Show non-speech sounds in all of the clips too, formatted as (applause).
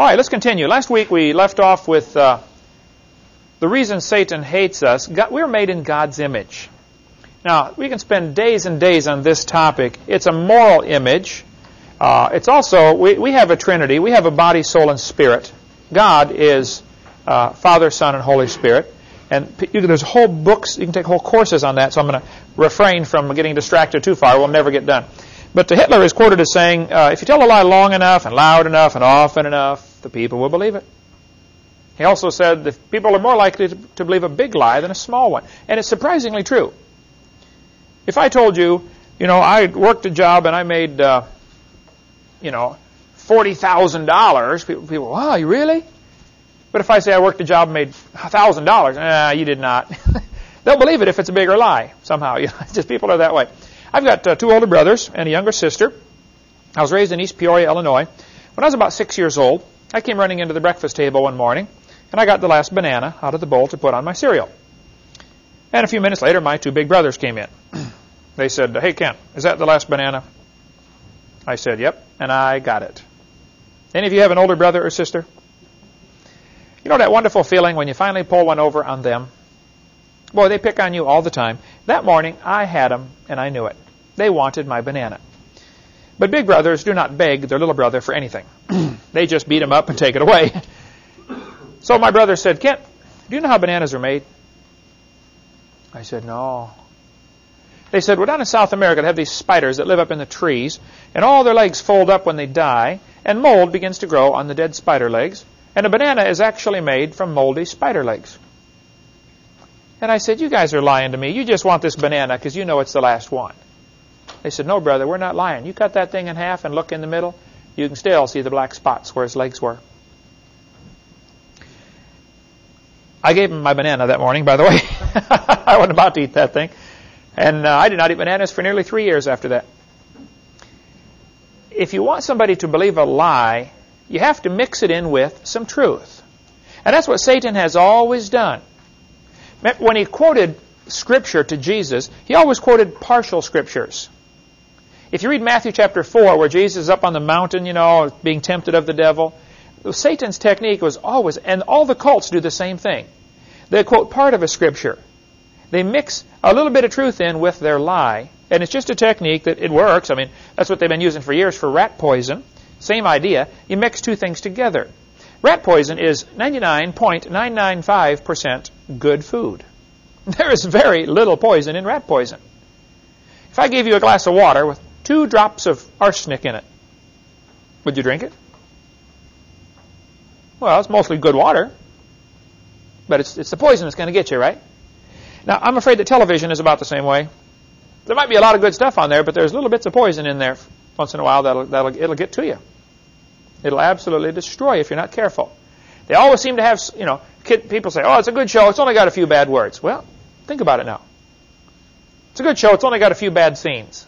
All right, let's continue. Last week we left off with uh, the reason Satan hates us. God, we're made in God's image. Now, we can spend days and days on this topic. It's a moral image. Uh, it's also, we, we have a trinity. We have a body, soul, and spirit. God is uh, Father, Son, and Holy Spirit. And you, there's whole books, you can take whole courses on that, so I'm going to refrain from getting distracted too far. We'll never get done. But Hitler is quoted as saying, uh, if you tell a lie long enough and loud enough and often enough, the people will believe it. He also said that people are more likely to, believe a big lie than a small one. And it's surprisingly true. If I told you, you know, I worked a job and I made, uh, you know, $40,000, people, people, wow, you really? But if I say I worked a job and made $1,000, nah, you did not. (laughs) They'll believe it if it's a bigger lie somehow. (laughs) just people are that way. I've got uh, two older brothers and a younger sister. I was raised in East Peoria, Illinois. When I was about six years old, I came running into the breakfast table one morning, and I got the last banana out of the bowl to put on my cereal. And a few minutes later, my two big brothers came in. (clears throat) they said, Hey, Ken, is that the last banana? I said, Yep, and I got it. Any of you have an older brother or sister? You know that wonderful feeling when you finally pull one over on them? Boy, they pick on you all the time. That morning, I had them, and I knew it. They wanted my banana. But big brothers do not beg their little brother for anything. (clears throat) they just beat him up and take it away. (laughs) so my brother said, Kent, do you know how bananas are made? I said, no. They said, well, down in South America, they have these spiders that live up in the trees, and all their legs fold up when they die, and mold begins to grow on the dead spider legs, and a banana is actually made from moldy spider legs. And I said, You guys are lying to me. You just want this banana because you know it's the last one. They said, No, brother, we're not lying. You cut that thing in half and look in the middle, you can still see the black spots where his legs were. I gave him my banana that morning, by the way. (laughs) I wasn't about to eat that thing. And uh, I did not eat bananas for nearly three years after that. If you want somebody to believe a lie, you have to mix it in with some truth. And that's what Satan has always done. When he quoted Scripture to Jesus, he always quoted partial Scriptures. If you read Matthew chapter 4, where Jesus is up on the mountain, you know, being tempted of the devil, Satan's technique was always, and all the cults do the same thing. They quote part of a Scripture. They mix a little bit of truth in with their lie, and it's just a technique that it works. I mean, that's what they've been using for years for rat poison. Same idea. You mix two things together. Rat poison is 99.995% good food. (laughs) There is very little poison in rat poison. If I gave you a glass of water with two drops of arsenic in it, would you drink it? Well, it's mostly good water, but it's, it's the poison that's going to get you, right? Now, I'm afraid that television is about the same way. There might be a lot of good stuff on there, but there's little bits of poison in there once in a while that'll, that'll it'll get to you. It'll absolutely destroy you if you're not careful. They always seem to have, you know, kid, people say, oh, it's a good show. It's only got a few bad words. Well, think about it now. It's a good show. It's only got a few bad scenes.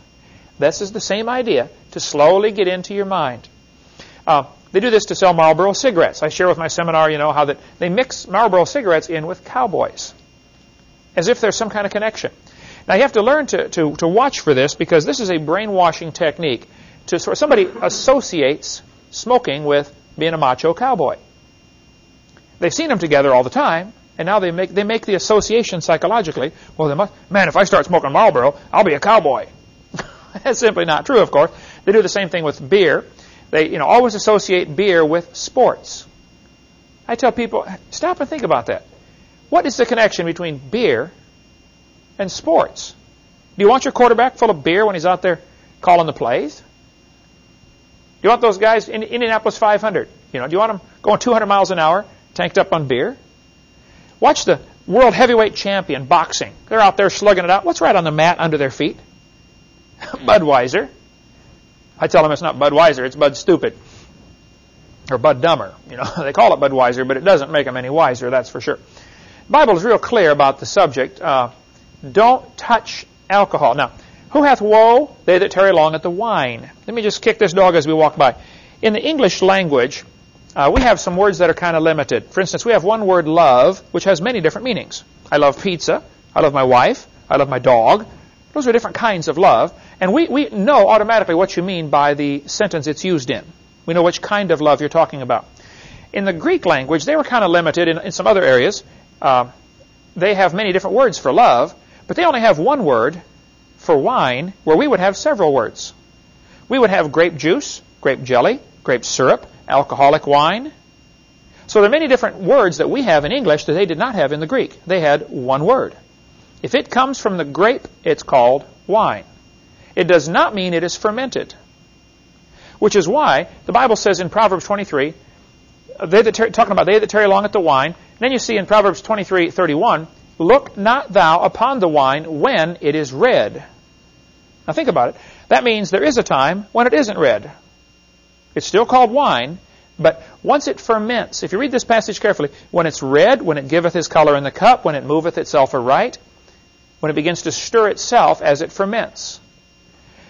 This is the same idea to slowly get into your mind. Uh, they do this to sell Marlboro cigarettes. I share with my seminar, you know, how that they mix Marlboro cigarettes in with cowboys, as if there's some kind of connection. Now you have to learn to, to, to watch for this because this is a brainwashing technique. To so somebody associates smoking with being a macho cowboy. They've seen them together all the time, and now they make they make the association psychologically. Well, they must, man, if I start smoking Marlboro, I'll be a cowboy. (laughs) That's simply not true, of course. They do the same thing with beer. They, you know, always associate beer with sports. I tell people, stop and think about that. What is the connection between beer and sports? Do you want your quarterback full of beer when he's out there calling the plays? Do you want those guys in Indianapolis 500? You know, do you want them going 200 miles an hour, tanked up on beer? Watch the world heavyweight champion boxing. They're out there slugging it out. What's right on the mat under their feet? (laughs) Budweiser. I tell them it's not Budweiser, it's Bud Stupid. Or Bud Dumber. You know, (laughs) they call it Budweiser, but it doesn't make them any wiser, that's for sure. The Bible is real clear about the subject. Uh, don't touch alcohol. Now, who hath woe? They that tarry long at the wine. Let me just kick this dog as we walk by. In the English language, uh, we have some words that are kind of limited. For instance, we have one word love, which has many different meanings. I love pizza. I love my wife. I love my dog. Those are different kinds of love. And we, we know automatically what you mean by the sentence it's used in. We know which kind of love you're talking about. in the Greek language, they were kind of limited in, in some other areas. Uh, they have many different words for love, but they only have one word for wine, where we would have several words. We would have grape juice, grape jelly, grape syrup, alcoholic wine. So there are many different words that we have in English that they did not have in the Greek. They had one word. If it comes from the grape, it's called wine. It does not mean it is fermented. Which is why the Bible says in Proverbs 23, they that talking about they that tarry long at the wine. Then you see in Proverbs 23:31, look not thou upon the wine when it is red. Now think about it. That means there is a time when it isn't red. It's still called wine, but once it ferments, if you read this passage carefully, when it's red, when it giveth his color in the cup, when it moveth itself aright, when it begins to stir itself as it ferments.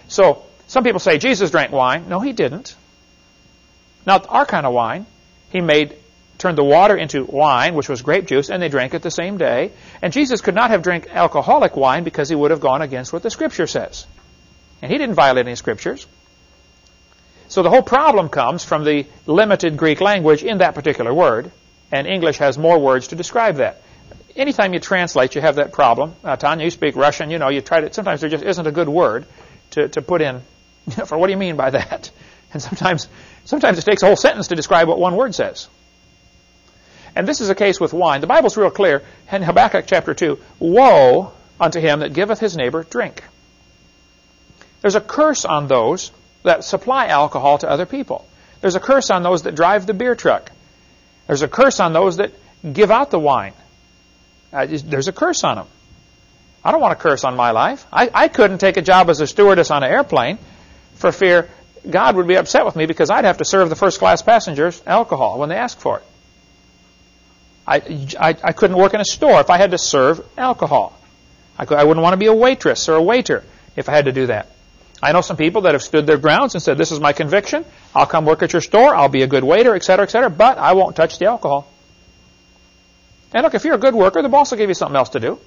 So, some people say Jesus drank wine. No, he didn't. Not our kind of wine. He made turned the water into wine, which was grape juice, and they drank it the same day. And Jesus could not have drank alcoholic wine because he would have gone against what the Scripture says. And he didn't violate any Scriptures. So the whole problem comes from the limited Greek language in that particular word, and English has more words to describe that. Anytime you translate, you have that problem. Uh, Tanya, you speak Russian, you know, you try to, sometimes there just isn't a good word to, to put in (laughs) for what do you mean by that? (laughs) And sometimes, sometimes it takes a whole sentence to describe what one word says. And this is a case with wine. The Bible's real clear in Habakkuk chapter 2. Woe unto him that giveth his neighbor drink. There's a curse on those that supply alcohol to other people. There's a curse on those that drive the beer truck. There's a curse on those that give out the wine. Uh, there's a curse on them. I don't want a curse on my life. I, I couldn't take a job as a stewardess on an airplane for fear God would be upset with me because I'd have to serve the first class passengers alcohol when they ask for it. I, I, I couldn't work in a store if I had to serve alcohol. I, could, I wouldn't want to be a waitress or a waiter if I had to do that. I know some people that have stood their grounds and said, this is my conviction. I'll come work at your store. I'll be a good waiter, etc., etc., but I won't touch the alcohol. And look, if you're a good worker, the boss will give you something else to do.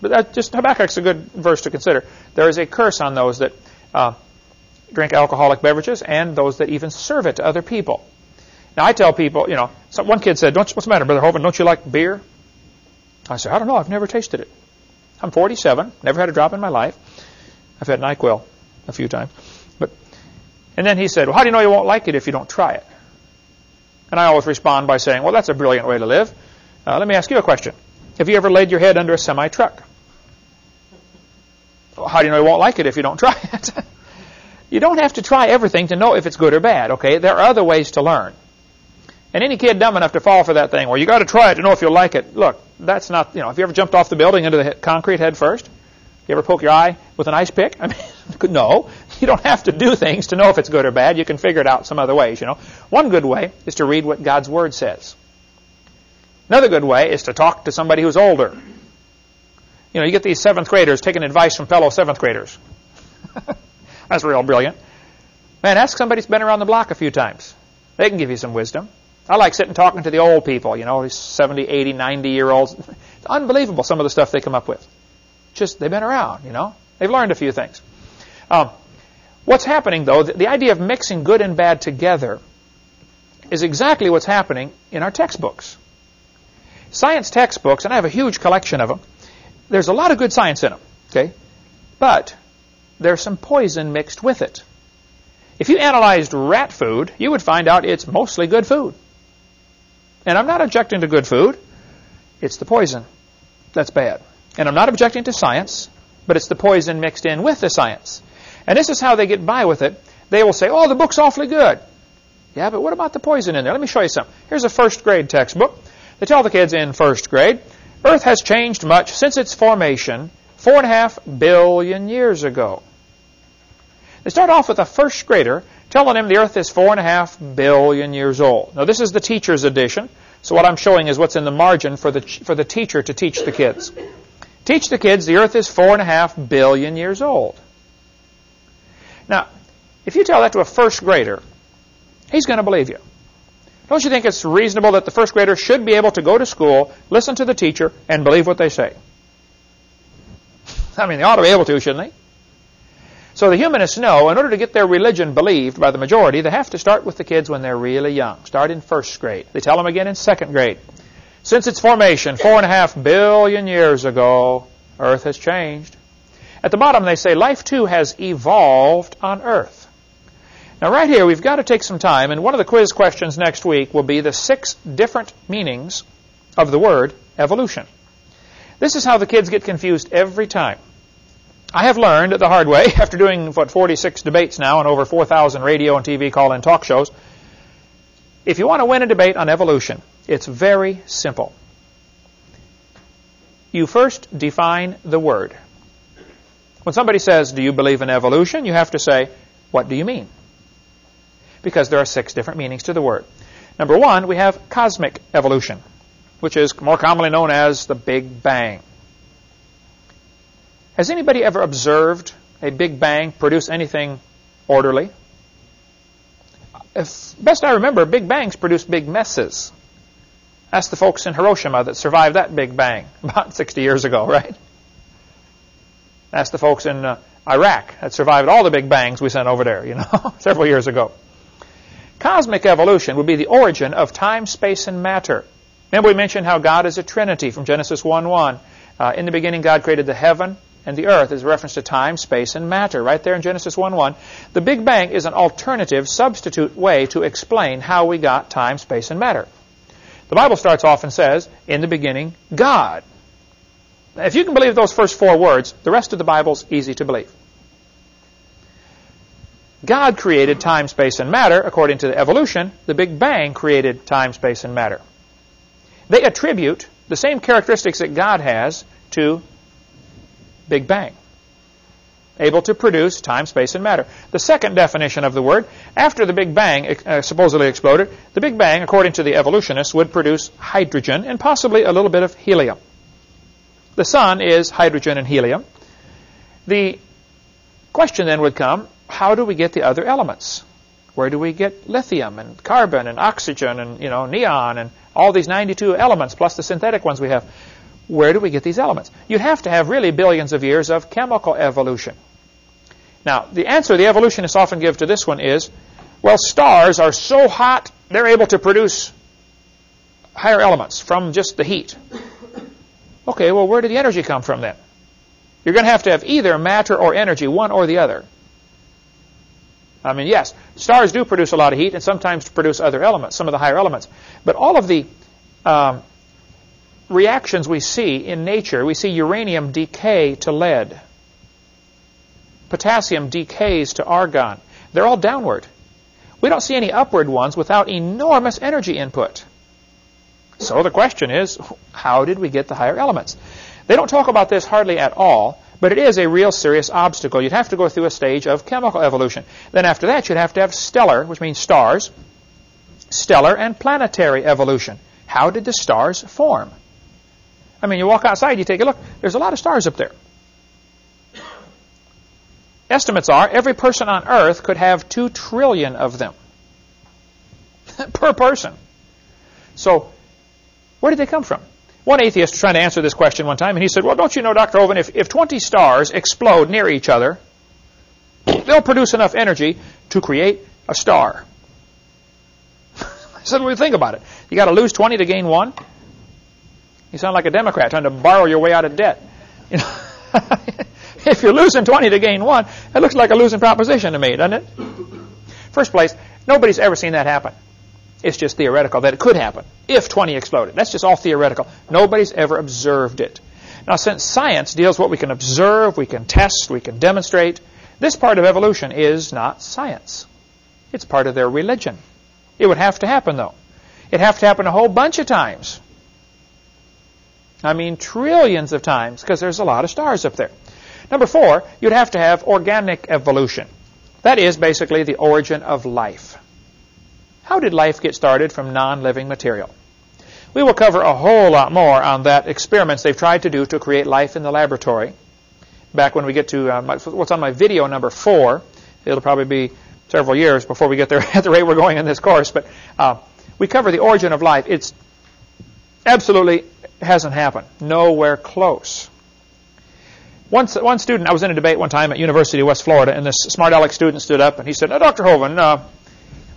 But that just Habakkuk's a good verse to consider. There is a curse on those that uh, drink alcoholic beverages and those that even serve it to other people. Now I tell people, you know, one kid said, "What's the matter, Brother Hovind? Don't you like beer?" I said, "I don't know. I've never tasted it. I'm 47, never had a drop in my life. I've had Nyquil a few times, but." And then he said, "Well, how do you know you won't like it if you don't try it?" And I always respond by saying, "Well, that's a brilliant way to live. Uh, let me ask you a question. Have you ever laid your head under a semi truck?" Well, how do you know you won't like it if you don't try it? (laughs) you don't have to try everything to know if it's good or bad, okay? There are other ways to learn. And any kid dumb enough to fall for that thing, well, you got to try it to know if you'll like it. Look, that's not, you know, have you ever jumped off the building into the concrete head first? You ever poke your eye with an ice pick? (laughs) I mean, (laughs) no. You don't have to do things to know if it's good or bad. You can figure it out some other ways, you know. One good way is to read what God's Word says. Another good way is to talk to somebody who's older. You know, you get these seventh graders taking advice from fellow seventh graders. (laughs) That's real brilliant. Man, ask somebody who's been around the block a few times. They can give you some wisdom. I like sitting talking to the old people, you know, these 70, 80, 90 year olds. (laughs) It's unbelievable some of the stuff they come up with. Just, they've been around, you know. They've learned a few things. Um, what's happening, though, the, the idea of mixing good and bad together is exactly what's happening in our textbooks. Science textbooks, and I have a huge collection of them, there's a lot of good science in them, okay? But there's some poison mixed with it. If you analyzed rat food, you would find out it's mostly good food. And I'm not objecting to good food. It's the poison that's bad. And I'm not objecting to science, but it's the poison mixed in with the science. And this is how they get by with it. They will say, oh, the book's awfully good. Yeah, but what about the poison in there? Let me show you something. Here's a first grade textbook. They tell the kids in first grade, Earth has changed much since its formation four and a half billion years ago. They start off with a first grader telling him the Earth is four and a half billion years old. Now, this is the teacher's edition, so what I'm showing is what's in the margin for the, for the teacher to teach the kids. Teach the kids the Earth is four and a half billion years old. Now, if you tell that to a first grader, he's going to believe you. Don't you think it's reasonable that the first grader should be able to go to school, listen to the teacher, and believe what they say? (laughs) I mean, they ought to be able to, shouldn't they? So the humanists know in order to get their religion believed by the majority, they have to start with the kids when they're really young. Start in first grade. They tell them again in second grade. Since its formation, four and a half billion years ago, Earth has changed. At the bottom, they say life too has evolved on Earth. Now, right here, we've got to take some time, and one of the quiz questions next week will be the six different meanings of the word evolution. This is how the kids get confused every time. I have learned the hard way, (laughs) after doing, what, 46 debates now and over 4,000 radio and TV call-in talk shows, if you want to win a debate on evolution, it's very simple. You first define the word. When somebody says, do you believe in evolution? You have to say, what do you mean? Because there are six different meanings to the word. Number one, we have cosmic evolution, which is more commonly known as the Big Bang. Has anybody ever observed a Big Bang produce anything orderly? If best I remember, Big Bangs produce big messes. Ask the folks in Hiroshima that survived that Big Bang (laughs) about 60 years ago, right? Ask the folks in uh, Iraq that survived all the Big Bangs we sent over there, you know, (laughs) several years ago. Cosmic evolution would be the origin of time, space, and matter. Remember we mentioned how God is a trinity from Genesis 1-1. Uh, in the beginning, God created the heaven and the earth is a reference to time, space, and matter, right there in Genesis 1-1. The Big Bang is an alternative, substitute way to explain how we got time, space, and matter. The Bible starts off and says, in the beginning, God. If you can believe those first four words, the rest of the Bible's easy to believe. God created time, space, and matter. According to the evolution, the Big Bang created time, space, and matter. They attribute the same characteristics that God has to Big Bang. Able to produce time, space, and matter. The second definition of the word, after the Big Bang uh, supposedly exploded, the Big Bang, according to the evolutionists, would produce hydrogen and possibly a little bit of helium. The sun is hydrogen and helium. The question then would come, how do we get the other elements? Where do we get lithium and carbon and oxygen and you know neon and all these 92 elements plus the synthetic ones we have? Where do we get these elements? You'd have to have really billions of years of chemical evolution. Now, the answer the evolutionists often give to this one is, well, stars are so hot they're able to produce higher elements from just the heat. Okay, well, where did the energy come from then? You're going to have to have either matter or energy, one or the other. I mean, yes, stars do produce a lot of heat and sometimes produce other elements, some of the higher elements. But all of the um, reactions we see in nature, we see uranium decay to lead. Potassium decays to argon. They're all downward. We don't see any upward ones without enormous energy input. So the question is, how did we get the higher elements? They don't talk about this hardly at all, but it is a real serious obstacle. You'd have to go through a stage of chemical evolution. Then after that, you'd have to have stellar, which means stars, stellar and planetary evolution. How did the stars form? I mean, you walk outside, you take a look, there's a lot of stars up there. Estimates are every person on Earth could have two trillion of them (laughs) per person. So where did they come from? One atheist was trying to answer this question one time, and he said, well, don't you know, Dr. Hovind, if, if 20 stars explode near each other, they'll produce enough energy to create a star. (laughs) I said, well, think about it. You got to lose 20 to gain one? You sound like a Democrat trying to borrow your way out of debt. (laughs) You know, (laughs) if you're losing 20 to gain one, it looks like a losing proposition to me, doesn't it? First place, nobody's ever seen that happen. It's just theoretical that it could happen if 20 exploded. That's just all theoretical. Nobody's ever observed it. Now, since science deals with what we can observe, we can test, we can demonstrate, this part of evolution is not science. It's part of their religion. It would have to happen, though. It'd have to happen a whole bunch of times. I mean trillions of times, because there's a lot of stars up there. Number four, you'd have to have organic evolution. That is basically the origin of life. How did life get started from non-living material? We will cover a whole lot more on that experiments they've tried to do to create life in the laboratory. Back when we get to uh, my, what's on my video number four, it'll probably be several years before we get there (laughs) at the rate we're going in this course. But uh, we cover the origin of life. It's absolutely hasn't happened. Nowhere close. One, one student, I was in a debate one time at University of West Florida, and this smart aleck student stood up and he said, Dr. Hovind, uh,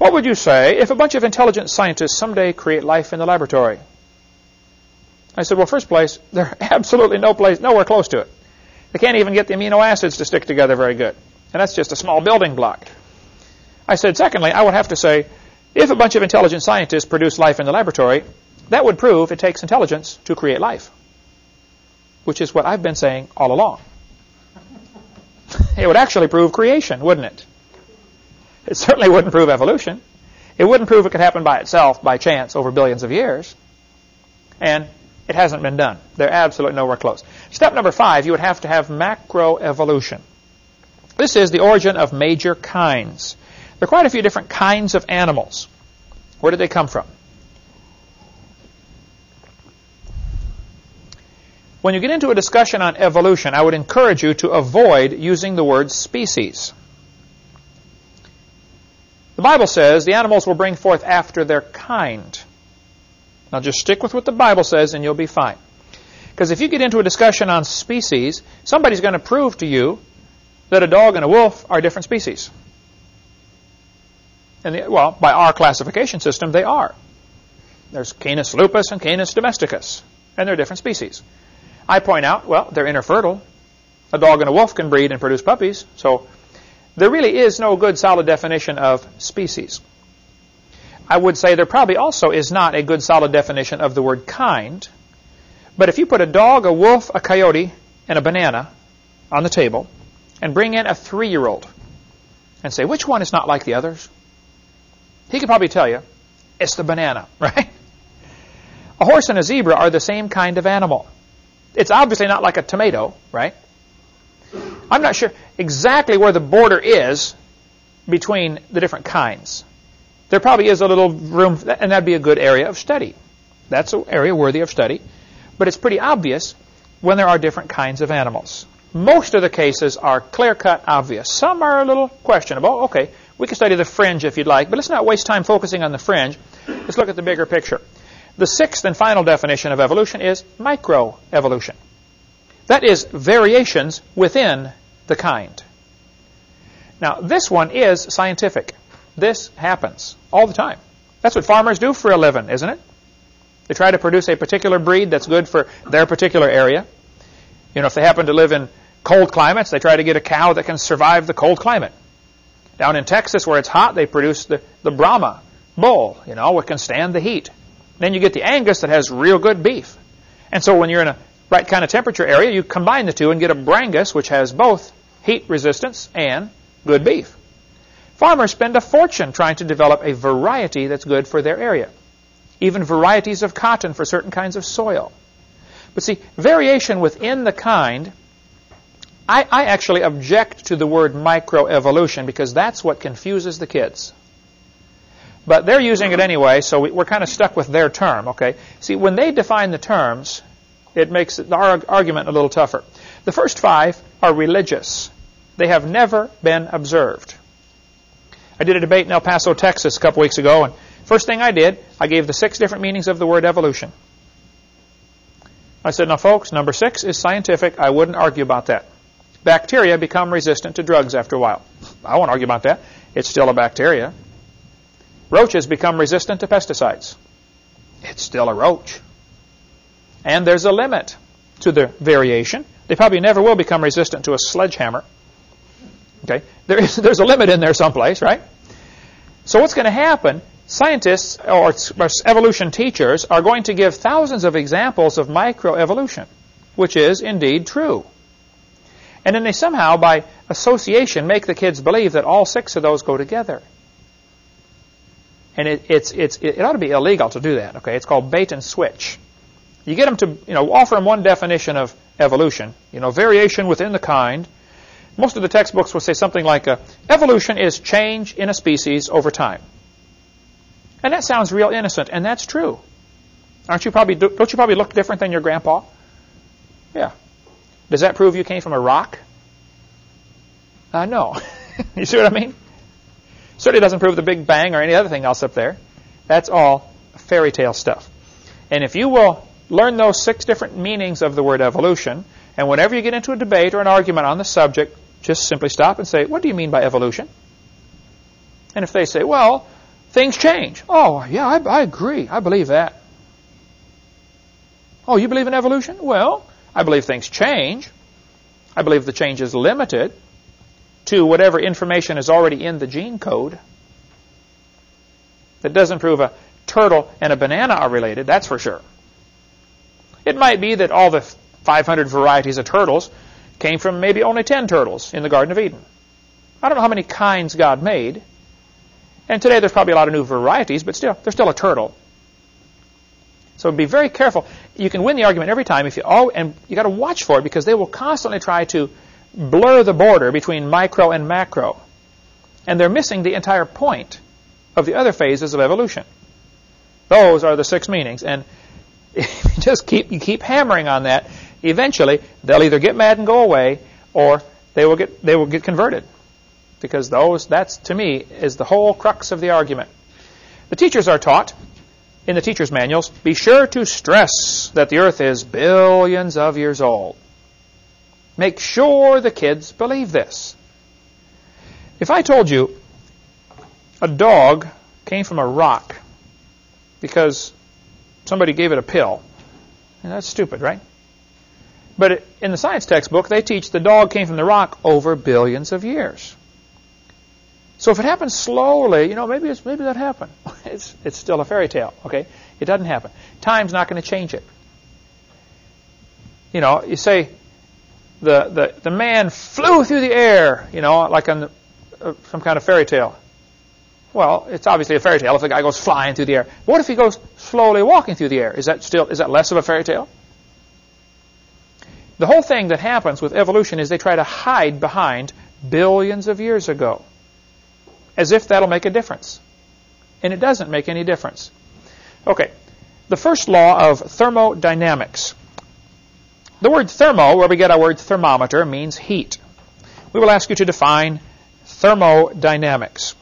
what would you say if a bunch of intelligent scientists someday create life in the laboratory? I said, well, first place, (laughs) they're absolutely no place, nowhere close to it. They can't even get the amino acids to stick together very good. And that's just a small building block. I said, secondly, I would have to say, if a bunch of intelligent scientists produce life in the laboratory, that would prove it takes intelligence to create life, which is what I've been saying all along. (laughs) it would actually prove creation, wouldn't it? It certainly wouldn't prove evolution. It wouldn't prove it could happen by itself, by chance, over billions of years. And it hasn't been done. They're absolutely nowhere close. Step number five, you would have to have macroevolution. This is the origin of major kinds. There are quite a few different kinds of animals. Where did they come from? When you get into a discussion on evolution, I would encourage you to avoid using the word species. The Bible says the animals will bring forth after their kind. Now just stick with what the Bible says and you'll be fine. Because if you get into a discussion on species, somebody's going to prove to you that a dog and a wolf are different species. And the, well, by our classification system, they are. There's Canis lupus and Canis domesticus, and they're different species. I point out, well, they're interfertile. A dog and a wolf can breed and produce puppies. So there really is no good solid definition of species. I would say there probably also is not a good solid definition of the word kind. But if you put a dog, a wolf, a coyote, and a banana on the table, and bring in a three-year-old, and say, which one is not like the others? He could probably tell you, it's the banana, (laughs) right? A horse and a zebra are the same kind of animal. It's obviously not like a tomato, right? I'm not sure exactly where the border is between the different kinds. There probably is a little room, and that'd be a good area of study. That's an area worthy of study. But it's pretty obvious when there are different kinds of animals. Most of the cases are clear-cut obvious. Some are a little questionable. Okay, we can study the fringe if you'd like, but let's not waste time focusing on the fringe. Let's look at the bigger picture. The sixth and final definition of evolution is microevolution. That is variations within the kind. Now, this one is scientific. This happens all the time. That's what farmers do for a living, isn't it? They try to produce a particular breed that's good for their particular area. You know, if they happen to live in cold climates, they try to get a cow that can survive the cold climate. Down in Texas, where it's hot, they produce the, the Brahma bull, you know, which can stand the heat. Then you get the Angus that has real good beef. And so when you're in a right kind of temperature area, you combine the two and get a Brangus, which has both heat resistance and good beef. Farmers spend a fortune trying to develop a variety that's good for their area. Even varieties of cotton for certain kinds of soil. But see, variation within the kind, I, I actually object to the word microevolution because that's what confuses the kids. But they're using it anyway, so we, are kind of stuck with their term, okay? See, when they define the terms, it makes our argument a little tougher. The first five are religious. They have never been observed. I did a debate in El Paso, Texas a couple weeks ago, and first thing I did, I gave the six different meanings of the word evolution. I said, now folks, number six is scientific. I wouldn't argue about that. Bacteria become resistant to drugs after a while. I won't argue about that. It's still a bacteria. Roaches become resistant to pesticides. It's still a roach. And there's a limit to the variation. They probably never will become resistant to a sledgehammer. Okay, there is, there's a limit in there someplace, right? So what's going to happen? Scientists or evolution teachers are going to give thousands of examples of microevolution, which is indeed true. And then they somehow, by association, make the kids believe that all six of those go together. And it, it's, it's, it ought to be illegal to do that. Okay, it's called bait and switch. You get them to, you know, offer them one definition of evolution. You know, variation within the kind. Most of the textbooks will say something like, uh, evolution is change in a species over time. And that sounds real innocent, and that's true. Aren't you probably, don't you probably look different than your grandpa? Yeah. Does that prove you came from a rock? Uh, no. (laughs) you see what I mean? Certainly doesn't prove the Big Bang or any other thing else up there. That's all fairy tale stuff. And if you will learn those six different meanings of the word evolution, And whenever you get into a debate or an argument on the subject, just simply stop and say, what do you mean by evolution? And if they say, well, things change. Oh, yeah, I, I agree. I believe that. Oh, you believe in evolution? Well, I believe things change. I believe the change is limited to whatever information is already in the gene code. That doesn't prove a turtle and a banana are related, that's for sure. It might be that all the 500 varieties of turtles came from maybe only 10 turtles in the Garden of Eden. I don't know how many kinds God made. And today there's probably a lot of new varieties, but still, there's still a turtle. So be very careful. You can win the argument every time if you oh, and you got to watch for it because they will constantly try to blur the border between micro and macro. And they're missing the entire point of the other phases of evolution. Those are the six meanings. And if (laughs) you just keep you keep hammering on that, eventually they'll either get mad and go away or they will get they will get converted. Because those that's to me is the whole crux of the argument. The teachers are taught in the teacher's manuals, be sure to stress that the earth is billions of years old. Make sure the kids believe this. If I told you a dog came from a rock because somebody gave it a pill, And that's stupid, right? But in the science textbook, they teach the dog came from the rock over billions of years. So if it happens slowly, you know, maybe it's, maybe that happened. (laughs) It's, it's still a fairy tale, okay? It doesn't happen. Time's not going to change it. You know, you say the, the, the man flew through the air, you know, like on the, uh, some kind of fairy tale. Well, it's obviously a fairy tale if the guy goes flying through the air. What if he goes slowly walking through the air? Is that still is that less of a fairy tale? The whole thing that happens with evolution is they try to hide behind billions of years ago as if that'll make a difference. And it doesn't make any difference. Okay, the first law of thermodynamics. The word thermo, where we get our word thermometer, means heat. We will ask you to define thermodynamics.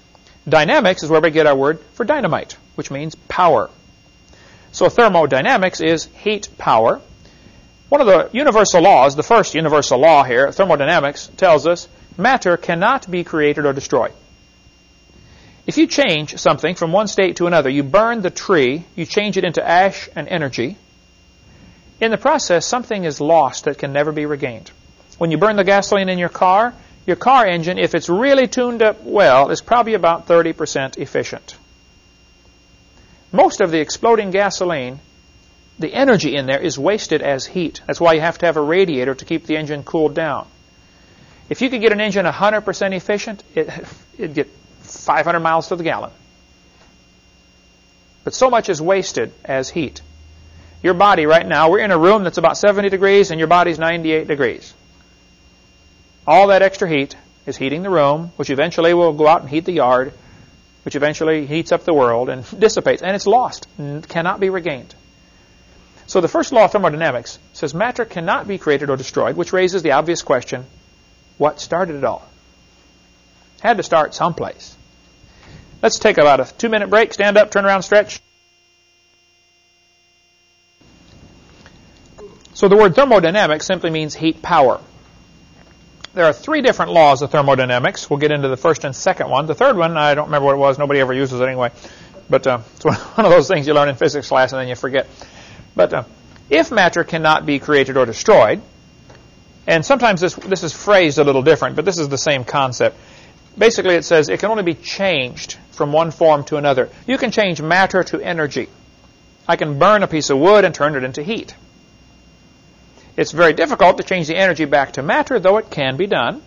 Dynamics is where we get our word for dynamite, which means power. So thermodynamics is heat power. One of the universal laws, the first universal law here, thermodynamics, tells us matter cannot be created or destroyed. If you change something from one state to another, you burn the tree, you change it into ash and energy. In the process, something is lost that can never be regained. When you burn the gasoline in your car, your car engine, if it's really tuned up well, is probably about 30% efficient. Most of the exploding gasoline, the energy in there is wasted as heat. That's why you have to have a radiator to keep the engine cooled down. If you could get an engine 100% efficient, it, (laughs) it'd get 500 miles to the gallon. But so much is wasted as heat. Your body right now, we're in a room that's about 70 degrees and your body's 98 degrees. All that extra heat is heating the room, which eventually will go out and heat the yard, which eventually heats up the world and (laughs) dissipates. And it's lost, and cannot be regained. So the first law of thermodynamics says matter cannot be created or destroyed, which raises the obvious question, what started it all? Had to start someplace. Let's take about a two minute break. Stand up, turn around, stretch. So the word thermodynamics simply means heat power. There are three different laws of thermodynamics. We'll get into the first and second one. The third one, I don't remember what it was. Nobody ever uses it anyway. But uh, it's (laughs) one of those things you learn in physics class and then you forget. But uh, if matter cannot be created or destroyed, and sometimes this, this is phrased a little different, but this is the same concept. Basically, it says it can only be changed from one form to another. You can change matter to energy. I can burn a piece of wood and turn it into heat. It's very difficult to change the energy back to matter, though it can be done.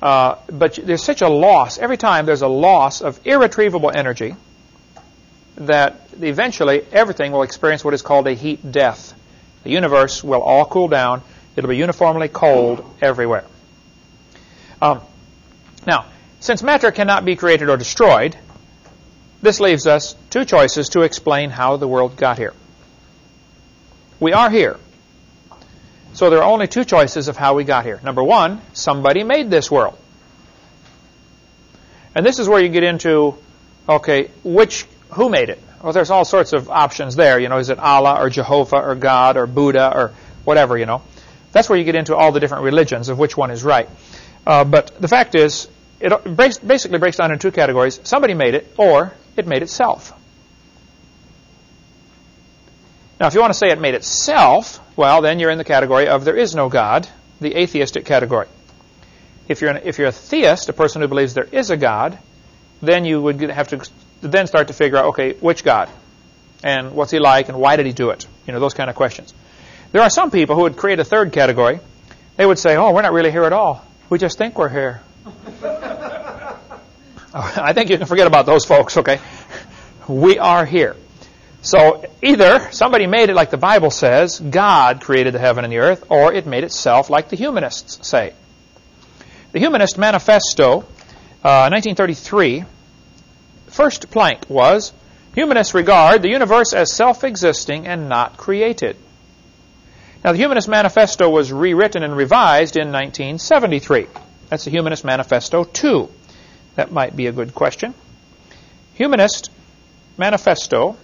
Uh, but there's such a loss. Every time there's a loss of irretrievable energy that eventually everything will experience what is called a heat death. The universe will all cool down. It'll be uniformly cold everywhere. Um, now, since matter cannot be created or destroyed, this leaves us two choices to explain how the world got here. We are here. So there are only two choices of how we got here. Number one, somebody made this world. And this is where you get into, okay, which, who made it? Well, there's all sorts of options there. You know, is it Allah or Jehovah or God or Buddha or whatever, you know. That's where you get into all the different religions of which one is right. Uh, but the fact is, it basically breaks down into two categories. Somebody made it, or it made itself. Now, if you want to say it made itself, well, then you're in the category of there is no God, the atheistic category. If you're, an, if you're a theist, a person who believes there is a God, then you would have to then start to figure out, okay, which God? And what's he like, and why did he do it? You know, those kind of questions. There are some people who would create a third category. They would say, oh, we're not really here at all. We just think we're here. (laughs) I think you can forget about those folks, okay? We are here. So either somebody made it like the Bible says, God created the heaven and the earth, or it made itself like the humanists say. The Humanist Manifesto, uh, 1933, first plank was, Humanists regard the universe as self-existing and not created. Now, the Humanist Manifesto was rewritten and revised in 1973. That's the Humanist Manifesto 2. That might be a good question. Humanist Manifesto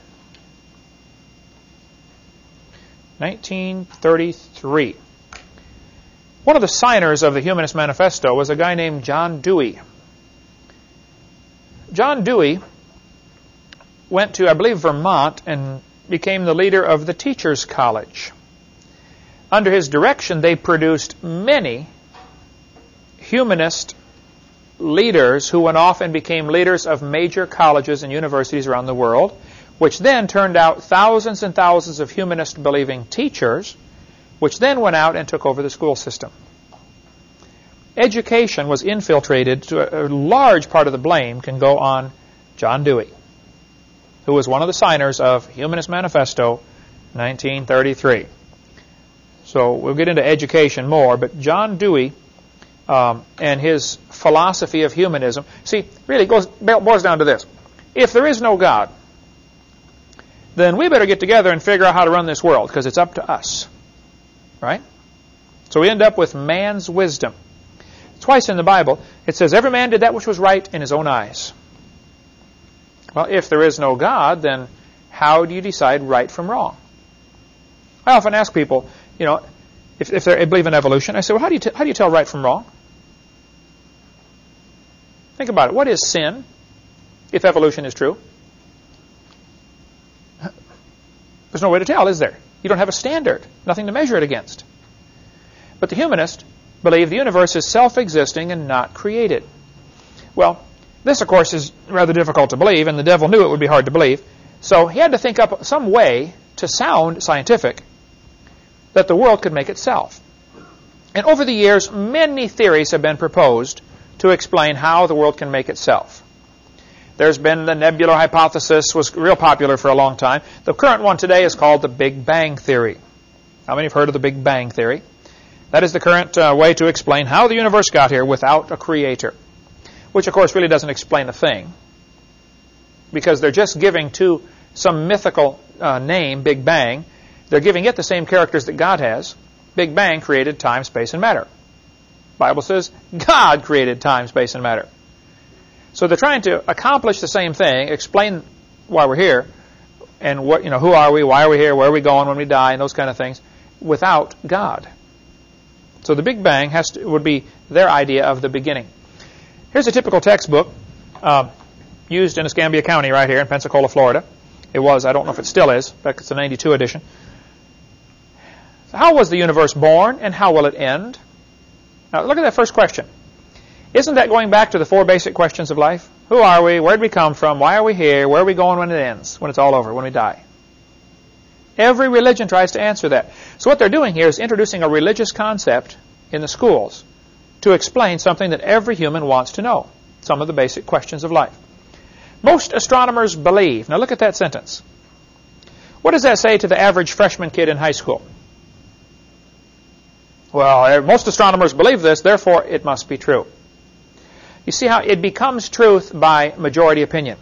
1933. One of the signers of the Humanist Manifesto was a guy named John Dewey. John Dewey went to, I believe, Vermont and became the leader of the Teachers College. Under his direction, they produced many humanist leaders who went off and became leaders of major colleges and universities around the world which then turned out thousands and thousands of humanist believing teachers, which then went out and took over the school system. Education was infiltrated to a, large part of the blame can go on John Dewey, who was one of the signers of Humanist Manifesto 1933. So we'll get into education more, but John Dewey um, and his philosophy of humanism, see, really goes boils down to this. If there is no God, then we better get together and figure out how to run this world because it's up to us. Right? So we end up with man's wisdom. Twice in the Bible, it says, Every man did that which was right in his own eyes. Well, if there is no God, then how do you decide right from wrong? I often ask people, you know, if, if they believe in evolution, I say, well, how do, you how do you tell right from wrong? Think about it. What is sin, if evolution is true? There's no way to tell, is there? You don't have a standard, nothing to measure it against. But the humanist believe the universe is self-existing and not created. Well, this, of course, is rather difficult to believe, and the devil knew it would be hard to believe. So he had to think up some way to sound scientific that the world could make itself. And over the years, many theories have been proposed to explain how the world can make itself. There's been the nebular hypothesis was real popular for a long time. The current one today is called the Big Bang Theory. How many have heard of the Big Bang Theory? That is the current uh, way to explain how the universe got here without a creator. Which, of course, really doesn't explain a thing. Because they're just giving to some mythical uh, name, Big Bang, they're giving it the same characters that God has. Big Bang created time, space, and matter. Bible says God created time, space, and matter. So they're trying to accomplish the same thing, explain why we're here, and what you know, who are we, why are we here, where are we going when we die, and those kind of things, without God. So the Big Bang has to, would be their idea of the beginning. Here's a typical textbook uh, used in Escambia County right here in Pensacola, Florida. It was, I don't know if it still is, but it's a 92 edition. So how was the universe born, and how will it end? Now look at that first question. Isn't that going back to the four basic questions of life? Who are we? Where did we come from? Why are we here? Where are we going when it ends? When it's all over, when we die? Every religion tries to answer that. So what they're doing here is introducing a religious concept in the schools to explain something that every human wants to know, some of the basic questions of life. Most astronomers believe. Now look at that sentence. What does that say to the average freshman kid in high school? Well, most astronomers believe this, therefore it must be true. You see how it becomes truth by majority opinion.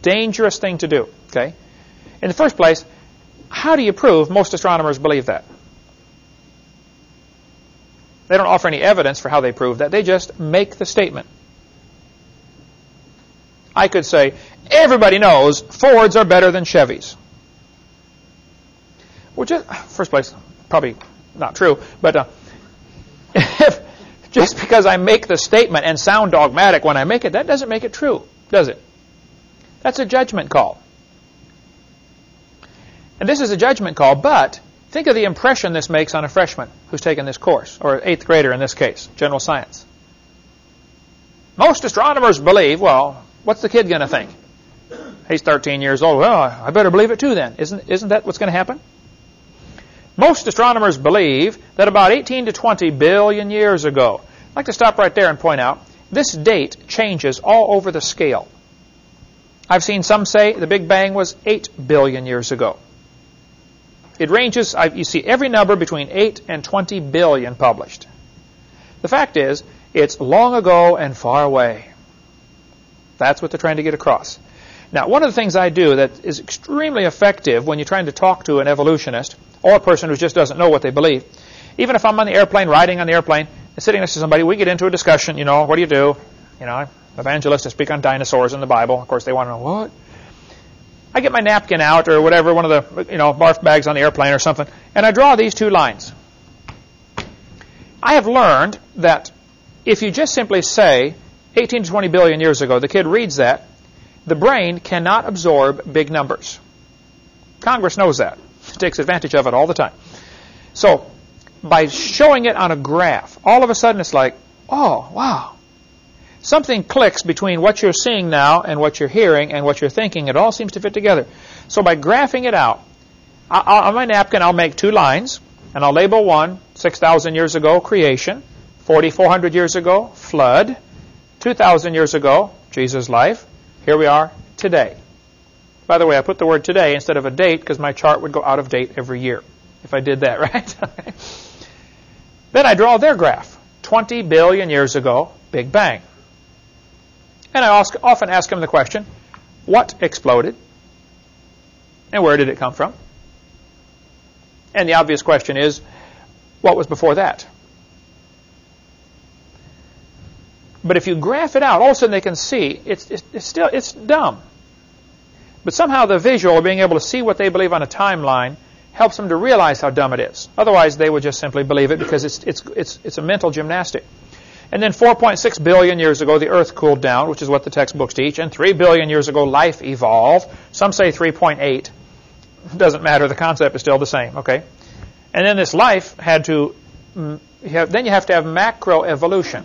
Dangerous thing to do, okay? In the first place, how do you prove most astronomers believe that? They don't offer any evidence for how they prove that. They just make the statement. I could say, everybody knows Fords are better than Chevys. Which is, first place, probably not true, but uh, (laughs) if just because I make the statement and sound dogmatic when I make it, that doesn't make it true, does it? That's a judgment call. And this is a judgment call, but think of the impression this makes on a freshman who's taken this course, or eighth grader in this case, general science. Most astronomers believe, well, what's the kid going to think? He's 13 years old. Well, I better believe it too then. Isn't, isn't that what's going to happen? Most astronomers believe that about 18 to 20 billion years ago, I'd like to stop right there and point out, this date changes all over the scale. I've seen some say the Big Bang was 8 billion years ago. It ranges, you see every number between 8 and 20 billion published. The fact is, it's long ago and far away. That's what they're trying to get across. Now, one of the things I do that is extremely effective when you're trying to talk to an evolutionist or a person who just doesn't know what they believe, even if I'm on the airplane, riding on the airplane, and sitting next to somebody, we get into a discussion, you know, what do you do? You know, evangelists speak on dinosaurs in the Bible. Of course, they want to know, what? I get my napkin out or whatever, one of the, you know, barf bags on the airplane or something, and I draw these two lines. I have learned that if you just simply say 18 to 20 billion years ago, the kid reads that, the brain cannot absorb big numbers. Congress knows that. Takes advantage of it all the time. So, by showing it on a graph, all of a sudden it's like, oh, wow. Something clicks between what you're seeing now and what you're hearing and what you're thinking. It all seems to fit together. So by graphing it out, on my napkin I'll make two lines, and I'll label one, 6,000 years ago, creation, 4,400 years ago, flood, 2,000 years ago, Jesus' life, here we are today. By the way, I put the word today instead of a date because my chart would go out of date every year if I did that, (laughs) right? then I draw their graph. 20 billion years ago, Big Bang. And I ask, often ask them the question, what exploded? And where did it come from? And the obvious question is, what was before that? But if you graph it out, all of a sudden they can see it's, it's, it's still it's dumb. But somehow the visual, being able to see what they believe on a timeline, helps them to realize how dumb it is. Otherwise, they would just simply believe it because it's it's it's it's a mental gymnastic. And then 4.6 billion years ago, the Earth cooled down, which is what the textbooks teach. And 3 billion years ago, life evolved. Some say 3.8. Doesn't matter. The concept is still the same. Okay. And then this life had to. Mm, have, then you have to have macroevolution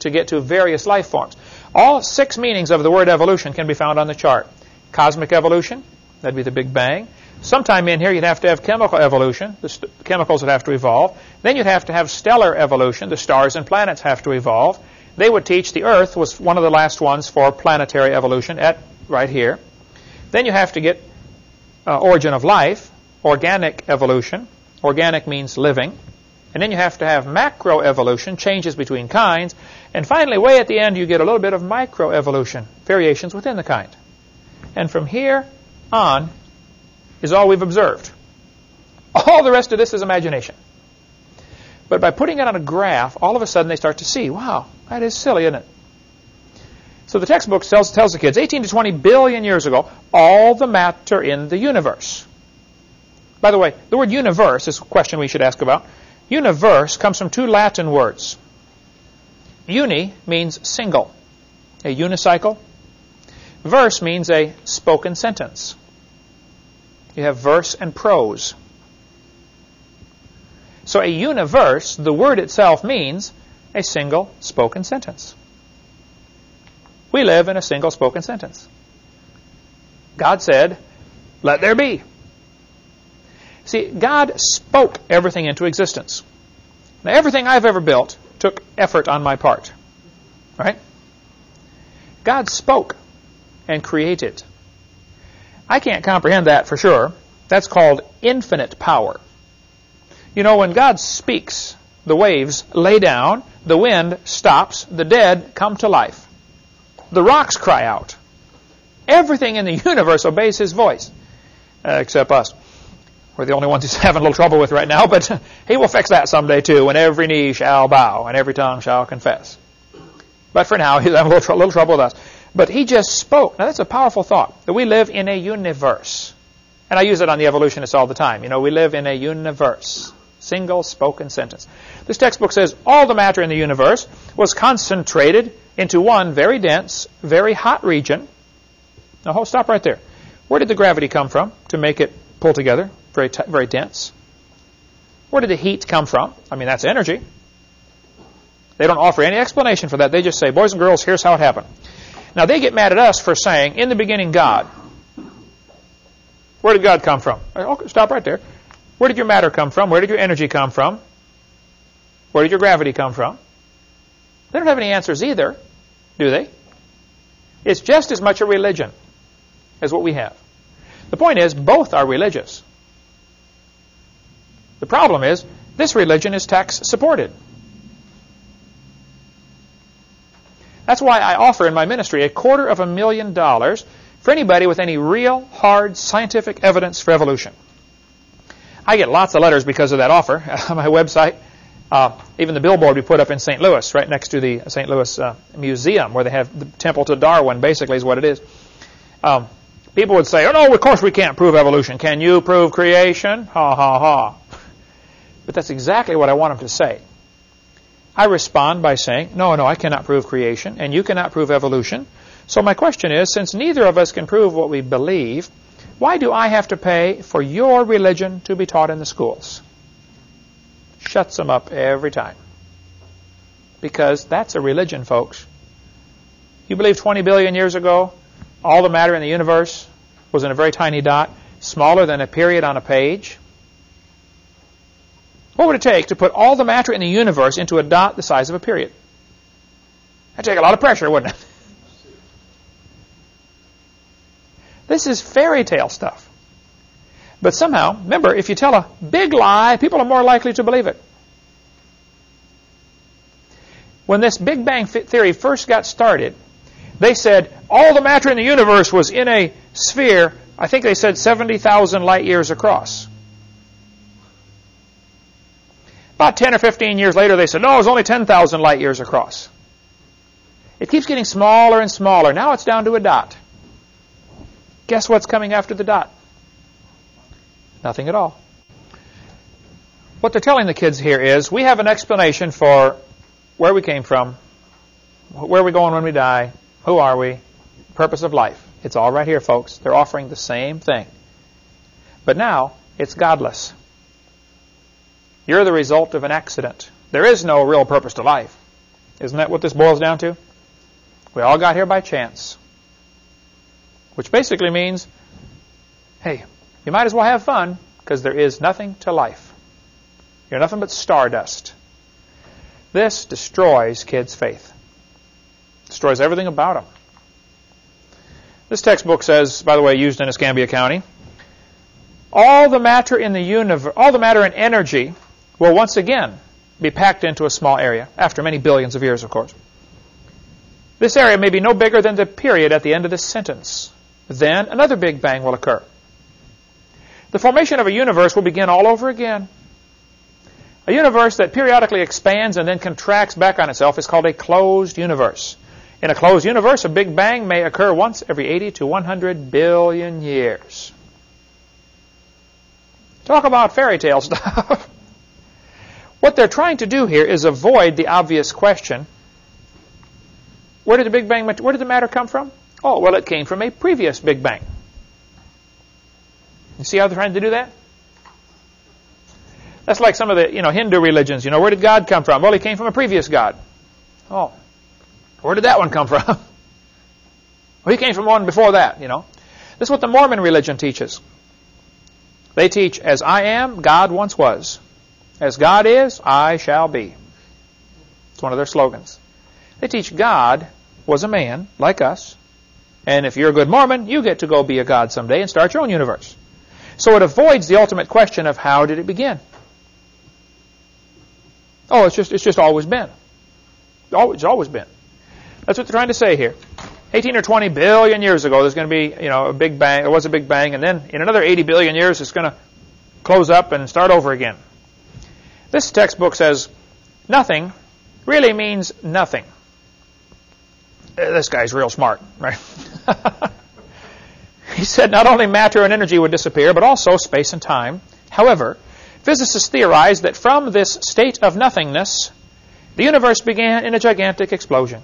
to get to various life forms. All six meanings of the word evolution can be found on the chart. Cosmic evolution, that'd be the Big Bang. Sometime in here you'd have to have chemical evolution, the chemicals would have to evolve. Then you'd have to have stellar evolution, the stars and planets have to evolve. They would teach the Earth was one of the last ones for planetary evolution at right here. Then you have to get uh, origin of life, organic evolution. Organic means living. And then you have to have macroevolution, changes between kinds. And finally, way at the end, you get a little bit of microevolution, variations within the kind. And from here on is all we've observed. All the rest of this is imagination. But by putting it on a graph, all of a sudden they start to see, wow, that is silly, isn't it? So the textbook tells, tells the kids 18 to 20 billion years ago, all the matter in the universe. By the way, the word universe is a question we should ask about. Universe comes from two Latin words. Uni means single, a unicycle. Verse means a spoken sentence. You have verse and prose. So a universe, the word itself means a single spoken sentence. We live in a single spoken sentence. God said, let there be. See, God spoke everything into existence. Now, everything I've ever built took effort on my part. Right? God spoke and create it. I can't comprehend that for sure. That's called infinite power. You know, when God speaks, the waves lay down, the wind stops, the dead come to life. The rocks cry out. Everything in the (laughs) universe obeys his voice, uh, except us. We're the only ones he's (laughs) having a little trouble with right now, but (laughs) he will fix that someday too, when every knee shall bow and every tongue shall confess. But for now, he's having a little, tr- little trouble with us. But he just spoke. Now that's a powerful thought, that we live in a universe. And I use it on the evolutionists all the time. You know, we live in a universe. Single spoken sentence. This textbook says all the matter in the universe was concentrated into one very dense, very hot region. Now, hold, stop right there. Where did the gravity come from to make it pull together? Very, very dense. Where did the heat come from? I mean, that's energy. They don't offer any explanation for that. They just say, boys and girls, here's how it happened. Now, they get mad at us for saying, in the beginning, God. Where did God come from? Uh, okay, stop right there. Where did your matter come from? Where did your energy come from? Where did your gravity come from? They don't have any answers either, do they? It's just as much a religion as what we have. The point is, both are religious. The problem is, this religion is tax supported. That's why I offer in my ministry a quarter of a million dollars for anybody with any real, hard, scientific evidence for evolution. I get lots of letters because of that offer (laughs) on my website. Uh, even the billboard we put up in St. Louis, right next to the St. Louis uh, Museum, where they have the temple to Darwin, basically is what it is. Um, people would say, "Oh no, of course we can't prove evolution. Can you prove creation?" Ha ha ha. But that's exactly what I want them to say. I respond by saying, "No, no, I cannot prove creation, and you cannot prove evolution. So my question is, since neither of us can prove what we believe, why do I have to pay for your religion to be taught in the schools? Shuts them up every time. Because that's a religion, folks. You believe 20 billion years ago, all the matter in the universe was in a very tiny dot, smaller than a period on a page? What would it take to put all the matter in the universe into a dot the size of a period? That'd take a lot of pressure, wouldn't it? This is fairy tale stuff. But somehow, remember, if you tell a big lie, people are more likely to believe it. When this Big Bang theory first got started, they said all the matter in the universe was in a sphere, I think they said 70,000 light years across. About 10 or 15 years later, they said, no, it was only 10,000 light years across. It keeps getting smaller and smaller. Now it's down to a dot. Guess what's coming after the dot? Nothing at all. What they're telling the kids here is we have an explanation for where we came from, where are we going when we die, who are we, purpose of life. It's all right here, folks. They're offering the same thing. But now, it's godless. You're the result of an accident. There is no real purpose to life. Isn't that what this boils down to? We all got here by chance which basically means, hey, you might as well have fun because there is nothing to life. You're nothing but stardust. This destroys kids' faith. Destroys everything about them. This textbook says, by the way, used in Escambia County, all the matter in the universe, all the matter in energy will once again be packed into a small area, after many billions of years, of course. This area may be no bigger than the period at the end of this sentence then another Big Bang will occur. The formation of a universe will begin all over again. A universe that periodically expands and then contracts back on itself is called a closed universe. In a closed universe, a Big Bang may occur once every 80 to 100 billion years. Talk about fairy tale (laughs) stuff. What they're trying to do here is avoid the obvious question where did the Big Bang, where did the matter come from? Oh, well, it came from a previous Big Bang. You see how they're trying to do that? That's like some of the you know Hindu religions. You know, where did God come from? Well, he came from a previous God. Oh, where did that one come from? (laughs) well, he came from one before that. You know, this is what the Mormon religion teaches. They teach, as I am, God once was. As God is, I shall be. It's one of their slogans. They teach God was a man like us and if you're a good Mormon, you get to go be a god someday and start your own universe. So it avoids the ultimate question of how did it begin? Oh, it's just it's just always been. It's always been. That's what they're trying to say here. 18 or 20 billion years ago, there's going to be, you know, a big bang. There was a big bang, and then in another 80 billion years, it's going to close up and start over again. This textbook says nothing really means nothing. Uh, this guy's real smart, right? (laughs) he said not only matter and energy would disappear, but also space and time. However, Physicists theorize that from this state of nothingness, the universe began in a gigantic explosion.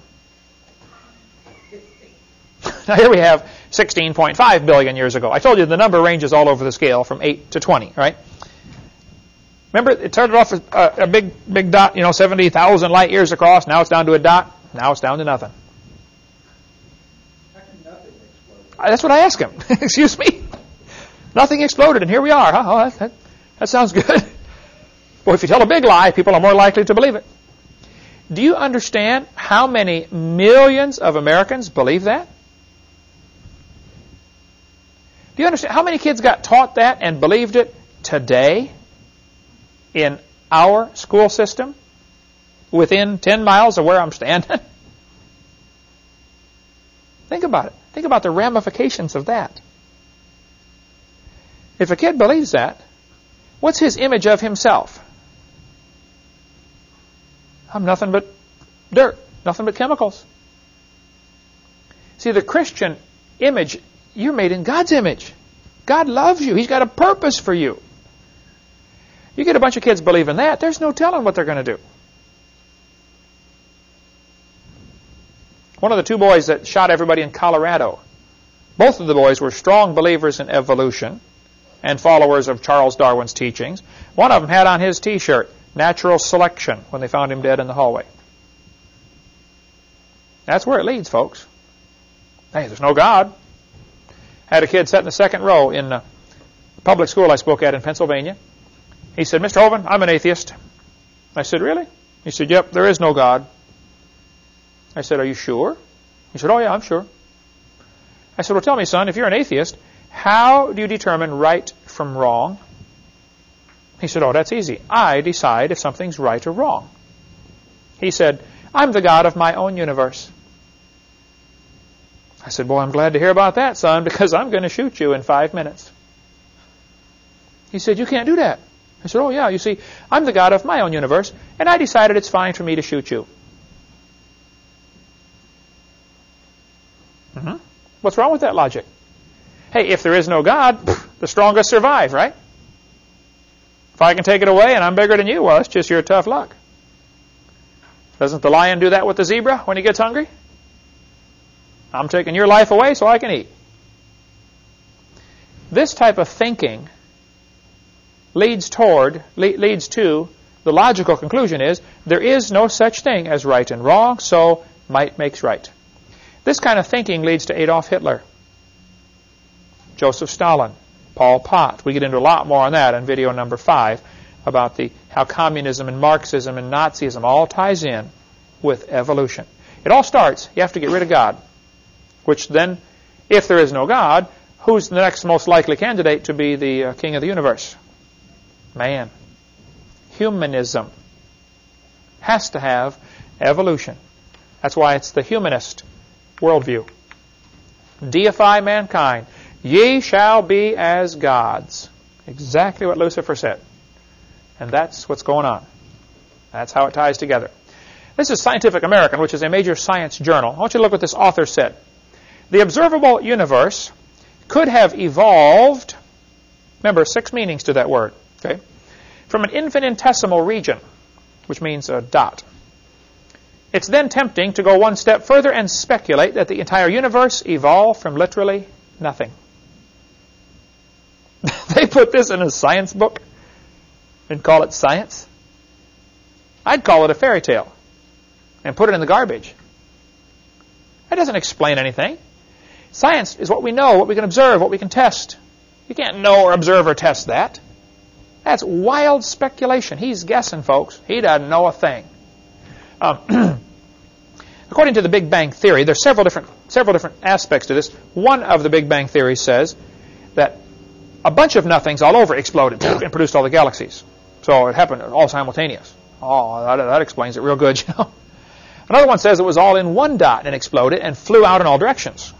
(laughs) now here we have 16.5 billion years ago. I told you the number ranges all over the scale from 8 to 20, right? Remember, it started off as a, a big, big dot, you know, 70,000 light years across. Now it's down to a dot. Now it's down to nothing. Uh, that's what I asked him. (laughs) Excuse me? Nothing exploded, and here we are. Huh? Oh, that, that, that sounds good. (laughs) well, if you tell a big lie, people are more likely to believe it. Do you understand how many millions of Americans believe that? Do you understand how many kids got taught that and believed it today in our school system within 10 miles of where I'm standing? (laughs) Think about it. Think about the ramifications of that. If a kid believes that, what's his image of himself? I'm nothing but dirt, nothing but chemicals. See, the Christian image, you're made in God's image. God loves you. He's got a purpose for you. You get a bunch of kids believing that, there's no telling what they're going to do. One of the two boys that shot everybody in Colorado, both of the boys were strong believers in evolution and followers of Charles Darwin's teachings. One of them had on his T-shirt, natural selection, when they found him dead in the hallway. That's where it leads, folks. Hey, there's no God. Had a kid sat in the second row in a public school I spoke at in Pennsylvania. He said, Mr. Hovind, I'm an atheist. I said, really? He said, yep, there is no God. I said, are you sure? He said, oh yeah, I'm sure. I said, well, tell me, son, if you're an atheist, how do you determine right from wrong? He said, oh, that's easy. I decide if something's right or wrong. He said, I'm the God of my own universe. I said, boy, I'm glad to hear about that, son, (laughs) because I'm going to shoot you in five minutes. He said, you can't do that. I said, oh, yeah, you see, I'm the God of my own universe, and I decided it's fine for me to shoot you. Mm-hmm. What's wrong with that logic? Hey, if there is no God, (laughs) the strongest survive, right? If I can take it away and I'm bigger than you, well, it's just your tough luck. Doesn't the lion do that with the zebra when he gets hungry? I'm taking your life away so I can eat. This type of thinking leads toward, le- leads to, the logical conclusion is, there is no such thing as right and wrong, so might makes right. This kind of thinking leads to Adolf Hitler, Joseph Stalin, Pol Pot. We get into a lot more on that in video number five about the how communism and Marxism and Nazism all ties in with evolution. It all starts, you have to get rid of God, which then, if there is no God, who's the next most likely candidate to be the uh, king of the universe? Man. Humanism has to have evolution. That's why it's the humanist worldview. Deify mankind. Ye shall be as gods. Exactly what Lucifer said. And that's what's going on. That's how it ties together. This is Scientific American, which is a major science journal. I want you to look what this author said. The observable universe could have evolved, remember, six meanings to that word, okay, from an infinitesimal region, which means a dot, it's then tempting to go one step further and speculate that the entire universe evolved from literally nothing. (laughs) they put this in a science book and call it science. I'd call it a fairy tale and put it in the garbage. That doesn't explain anything. Science is what we know, what we can observe, what we can test. You can't know or observe or test that. That's wild speculation. He's guessing, folks. He doesn't know a thing. Um, (clears throat) according to the Big Bang Theory, there's several different, several different aspects to this. One of the Big Bang Theory says that a bunch of nothings all over exploded (clears throat) and produced all the galaxies. So it happened all simultaneous. Oh, that, that explains it real good, (laughs) you know. Another one says it was all in one dot and exploded and flew out in all directions.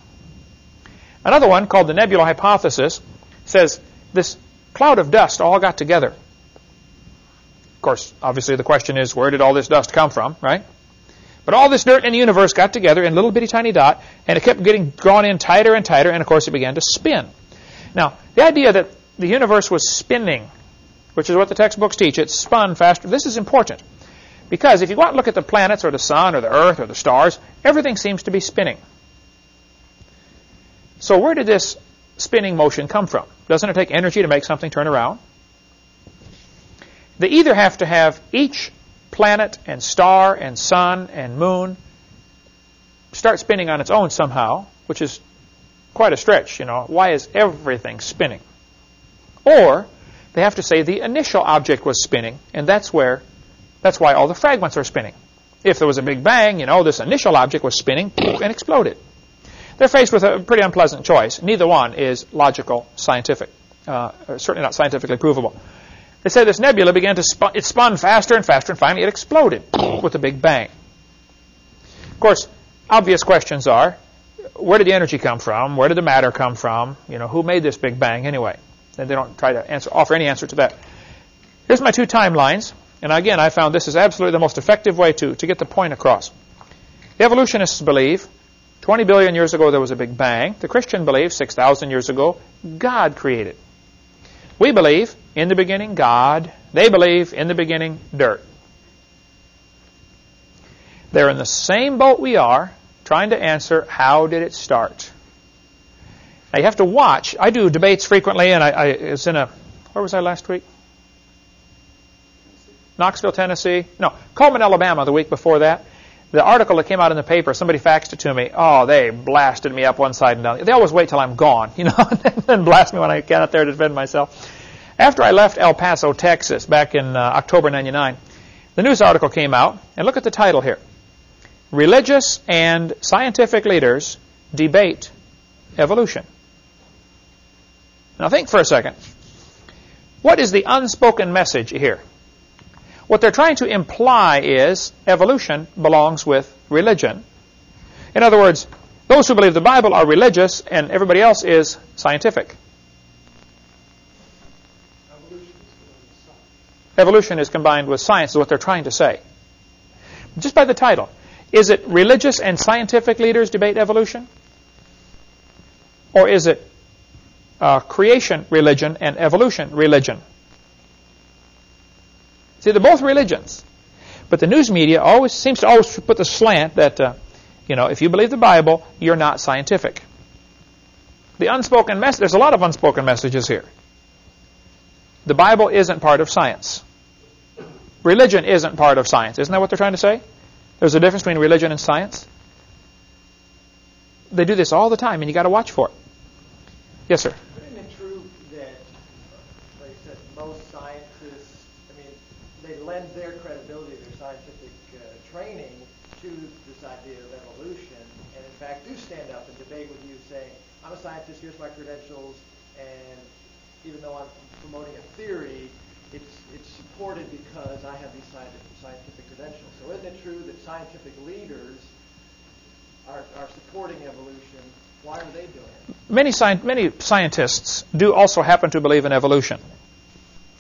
Another one, called the nebula hypothesis, says this cloud of dust all got together of course, obviously the question is, where did all this dust come from, right? But all this dirt in the universe got together in a little bitty tiny dot, and it kept getting drawn in tighter and tighter, and of course it began to spin. Now, the idea that the universe was spinning which is what the textbooks teach. It spun faster. This is important because if you go out and look at the planets or the sun or the earth or the stars, everything seems to be spinning. So where did this spinning motion come from? Doesn't it take energy to make something turn around? They either have to have each planet and star and sun and moon start spinning on its own somehow, which is quite a stretch, you know. Why is everything spinning? Or they have to say the initial object was spinning, and that's where that's why all the fragments are spinning. If there was a big bang, you know, this initial object was spinning and exploded. They're faced with a pretty unpleasant choice. Neither one is logical, scientific, uh, certainly not scientifically provable. They say this nebula began to spun, it spun faster and faster, and finally it exploded with a big bang. Of course, obvious questions are, where did the energy come from? Where did the matter come from? You know, who made this big bang anyway? And they don't try to answer, offer any answer to that. Here's my two timelines. And again, I found this is absolutely the most effective way to, to get the point across. The evolutionists believe 20 billion years ago there was a big bang. The Christian believes 6,000 years ago God created. We believe in the beginning God. They believe in the beginning dirt. They're in the same boat we are, trying to answer how did it start. Now you have to watch. I do debates frequently, and I, I was in a where was I last week? Knoxville, Tennessee. No, Cullman, Alabama. The week before that, the article that came out in the paper, somebody faxed it to me. Oh, they blasted me up one side and down. They always wait till I'm gone, (laughs) you know, and then blast me when I get out there to defend myself. After I left El Paso, Texas, back in uh, October '99, the news article came out, and look at the title here: "Religious and scientific leaders debate evolution." Now, think for a second. What is the unspoken message here? What they're trying to imply is evolution belongs with religion. In other words, those who believe the Bible are religious and everybody else is scientific. Evolution is combined with science, is what they're trying to say. Just by the title. Is it religious and scientific leaders debate evolution? Or is it uh, creation religion and evolution religion? See, they're both religions. But the news media always seems to always put the slant that, uh, you know, if you believe the Bible, you're not scientific. The unspoken message, there's a lot of unspoken messages here. The Bible isn't part of science. Religion isn't part of science. Isn't that what they're trying to say? There's a difference between religion and science. They do this all the time, and you got to watch for it. Yes, sir. lend their credibility, their scientific uh, training to this idea of evolution, and in fact do stand up and debate with you saying, I'm a scientist, here's my credentials, and even though I'm promoting a theory, it's, it's supported because I have these scientific, scientific credentials. So isn't it true that scientific leaders are, are supporting evolution? Why are they doing it? Many, sci- many scientists do also happen to believe in evolution.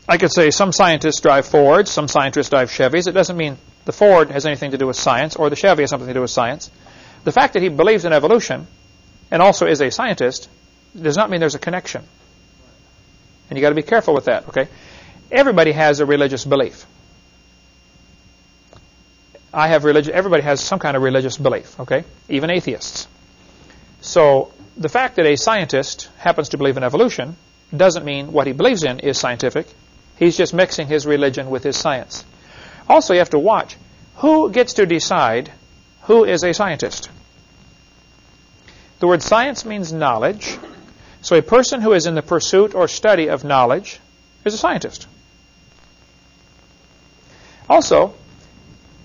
I could say some scientists drive Fords, some scientists drive Chevys. It doesn't mean the Ford has anything to do with science or the Chevy has something to do with science. The fact that he believes in evolution and also is a scientist does not mean there's a connection. And you got to be careful with that, okay? Everybody has a religious belief. I have religion. Everybody has some kind of religious belief, okay? Even atheists. So the fact that a scientist happens to believe in evolution doesn't mean what he believes in is scientific. He's just mixing his religion with his science. Also, you have to watch who gets to decide who is a scientist. The word science means knowledge. So a person who is in the pursuit or study of knowledge is a scientist. Also,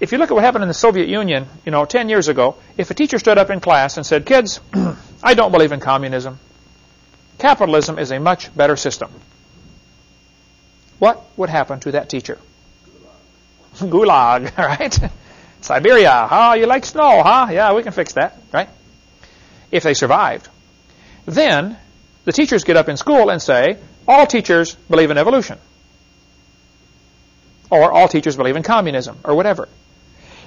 if you look at what happened in the Soviet Union, you know, 10 years ago, if a teacher stood up in class and said, kids, (clears throat) I don't believe in communism. Capitalism is a much better system what would happen to that teacher? (laughs) Gulag, (laughs) right? Siberia, huh? You like snow, huh? Yeah, we can fix that, right? If they survived. Then the teachers get up in school and say, all teachers believe in evolution. Or all teachers believe in communism, or whatever.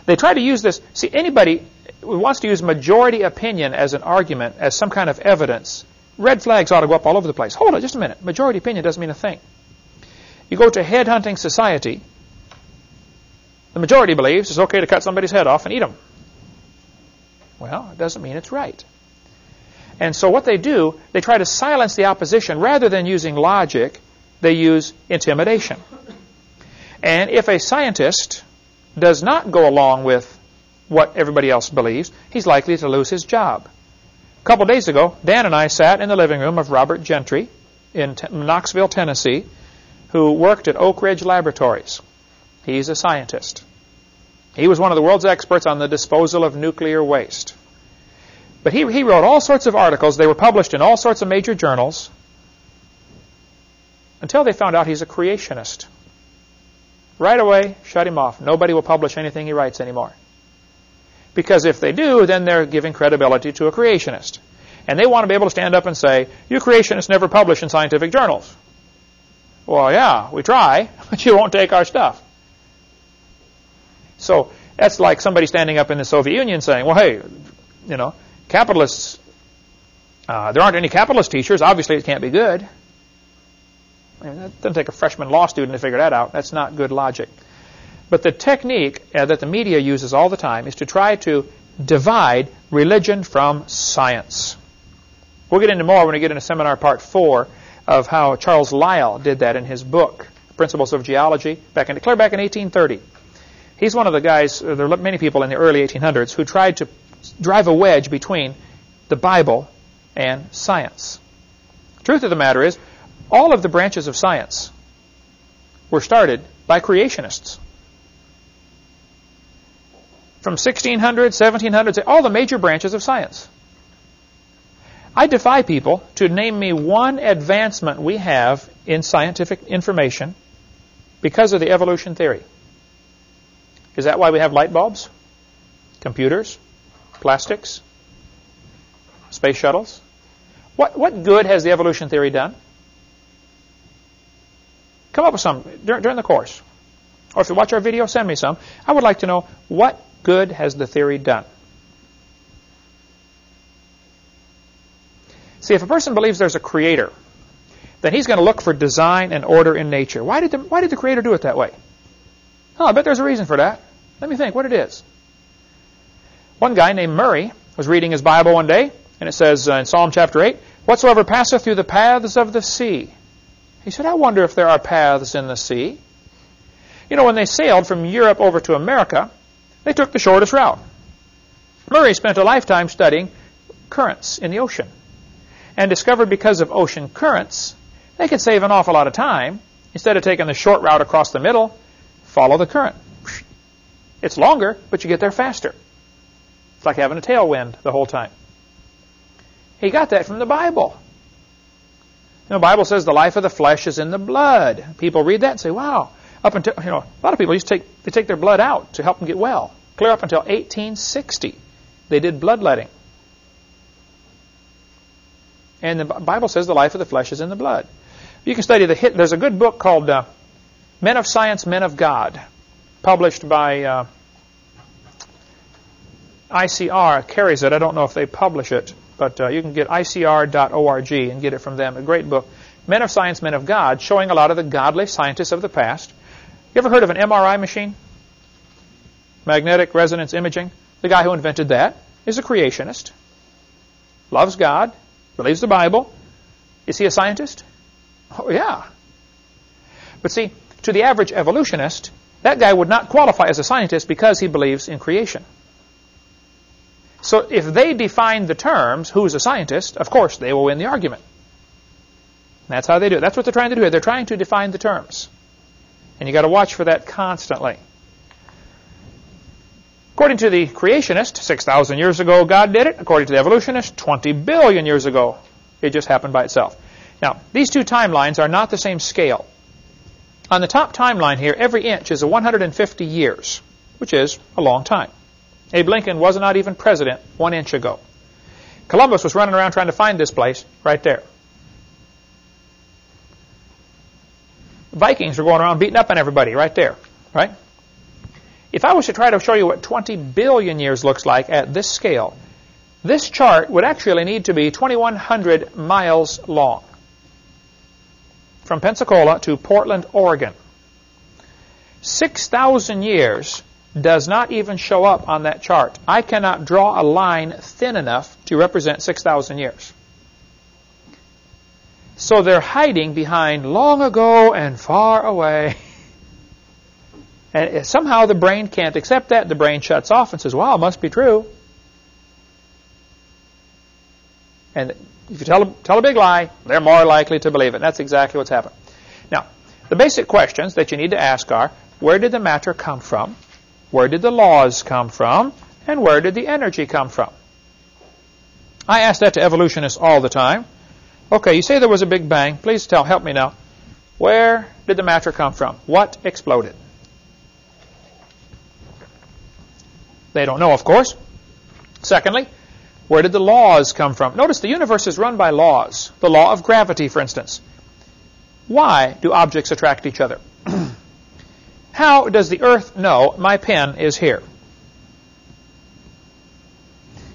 They try to use this. See, anybody who wants to use majority opinion as an argument, as some kind of evidence, red flags ought to go up all over the place. Hold on just a minute. Majority opinion doesn't mean a thing. You go to headhunting society, the majority believes it's okay to cut somebody's head off and eat them. Well, it doesn't mean it's right. And so what they do, they try to silence the opposition. Rather than using logic, they use intimidation. And if a scientist does not go along with what everybody else believes, he's likely to lose his job. A couple days ago, Dan and I sat in the living room of Robert Gentry in Knoxville, Tennessee, who worked at Oak Ridge Laboratories. He's a scientist. He was one of the world's experts on the disposal of nuclear waste. But he, he wrote all sorts of articles. They were published in all sorts of major journals until they found out he's a creationist. Right away, shut him off. Nobody will publish anything he writes anymore. Because if they do, then they're giving credibility to a creationist. And they want to be able to stand up and say, you creationists never publish in scientific journals. Well, yeah, we try, (laughs) but you won't take our stuff. So that's like somebody standing up in the Soviet Union saying, well, hey, you know, capitalists, uh, there aren't any capitalist teachers. Obviously, it can't be good. I mean, that doesn't take a freshman law student to figure that out. That's not good logic. But the technique uh, that the media uses all the time is to try to divide religion from science. We'll get into more when we get into seminar part four of how Charles Lyell did that in his book, Principles of Geology, back in, clear back in 1830. He's one of the guys, uh, there are many people in the early 1800s who tried to drive a wedge between the Bible and science. Truth of the matter is, all of the branches of science were started by creationists. From 1600, 1700, all the major branches of science. I defy people to name me one advancement we have in scientific information because of the evolution theory. Is that why we have light bulbs? Computers? Plastics? Space shuttles? What, what good has the evolution theory done? Come up with some during, during the course. Or if you watch our video, send me some. I would like to know what good has the theory done? See, if a person believes there's a creator, then he's going to look for design and order in nature. Why did the, why did the creator do it that way? Oh, I bet there's a reason for that. Let me think what it is. One guy named Maury was reading his Bible one day, and it says uh, in Psalm chapter 8, Whatsoever passeth through the paths of the sea. He said, I wonder if there are paths in the sea. You know, when they sailed from Europe over to America, they took the shortest route. Maury spent a lifetime studying currents in the ocean and discovered because of ocean currents, they could save an awful lot of time. Instead of taking the short route across the middle, follow the current. It's longer, but you get there faster. It's like having a tailwind the whole time. He got that from the Bible. You know, the Bible says the life of the flesh is in the blood. People read that and say, wow. Up until, you know, a lot of people used to take, they take their blood out to help them get well. Clear up until 1860, they did bloodletting. And the Bible says the life of the flesh is in the blood. You can study the hit. There's a good book called uh, Men of Science, Men of God, published by uh, ICR. Carries it. I don't know if they publish it, but uh, you can get ICR.org and get it from them. A great book. Men of Science, Men of God, showing a lot of the godly scientists of the past. You ever heard of an MRI machine? Magnetic resonance imaging. The guy who invented that is a creationist. Loves God, believes the Bible. Is he a scientist? Oh, yeah. But see, to the average evolutionist, that guy would not qualify as a scientist because he believes in creation. So if they define the terms, who's a scientist, of course they will win the argument. That's how they do it. That's what they're trying to do. They're trying to define the terms. And you've got to watch for that constantly. According to the creationist, 6,000 years ago, God did it. According to the evolutionist, 20 billion years ago, it just happened by itself. Now, these two timelines are not the same scale. On the top timeline here, every inch is a 150 years, which is a long time. Abe Lincoln was not even president one inch ago. Columbus was running around trying to find this place right there. Vikings were going around beating up on everybody right there, right? If I was to try to show you what 20 billion years looks like at this scale, this chart would actually need to be 2,100 miles long. From Pensacola to Portland, Oregon. 6,000 years does not even show up on that chart. I cannot draw a line thin enough to represent 6,000 years. So they're hiding behind long ago and far away. (laughs) And somehow the brain can't accept that. The brain shuts off and says, wow, it must be true. And if you tell a, tell a big lie, they're more likely to believe it. And that's exactly what's happened. Now, the basic questions that you need to ask are, where did the matter come from? Where did the laws come from? And where did the energy come from? I ask that to evolutionists all the time. Okay, you say there was a big bang. Please tell, help me now. Where did the matter come from? What exploded? They don't know, of course. Secondly, where did the laws come from? Notice the universe is run by laws. The law of gravity, for instance. Why do objects attract each other? (clears throat) How does the earth know my pen is here?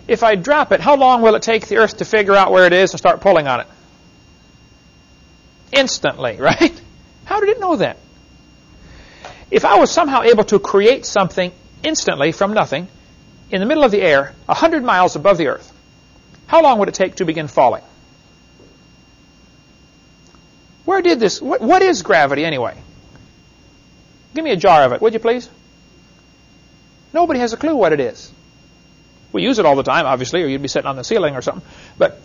If I drop it, how long will it take the earth to figure out where it is and start pulling on it? Instantly, (laughs) right? How did it know that? If I was somehow able to create something instantly from nothing in the middle of the air, 100 miles above the earth, how long would it take to begin falling? Where did this, what, what is gravity anyway? Give me a jar of it, would you please? Nobody has a clue what it is. We use it all the time, obviously, or you'd be sitting on the ceiling or something. But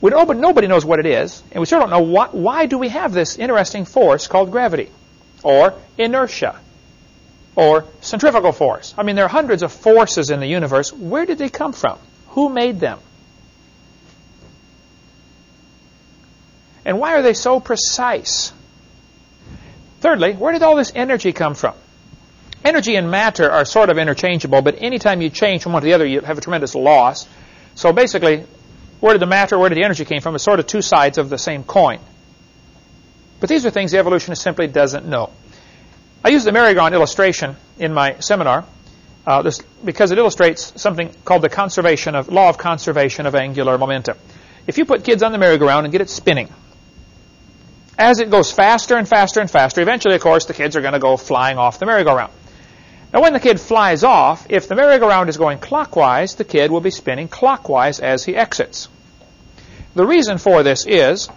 we know, but nobody knows what it is, and we still don't know what, why do we have this interesting force called gravity, or inertia, or centrifugal force. I mean, there are hundreds of forces in the universe. Where did they come from? Who made them? And why are they so precise? Thirdly, where did all this energy come from? Energy and matter are sort of interchangeable, but anytime you change from one to the other, you have a tremendous loss. So basically, where did the matter, where did the energy came from is sort of two sides of the same coin. But these are things the evolutionist simply doesn't know. I use the merry-go-round illustration in my seminar uh, this, because it illustrates something called the conservation of law of conservation of angular momentum. If you put kids on the merry-go-round and get it spinning, as it goes faster and faster and faster, eventually, of course, the kids are going to go flying off the merry-go-round. Now, when the kid flies off, if the merry-go-round is going clockwise, the kid will be spinning clockwise as he exits. The reason for this is,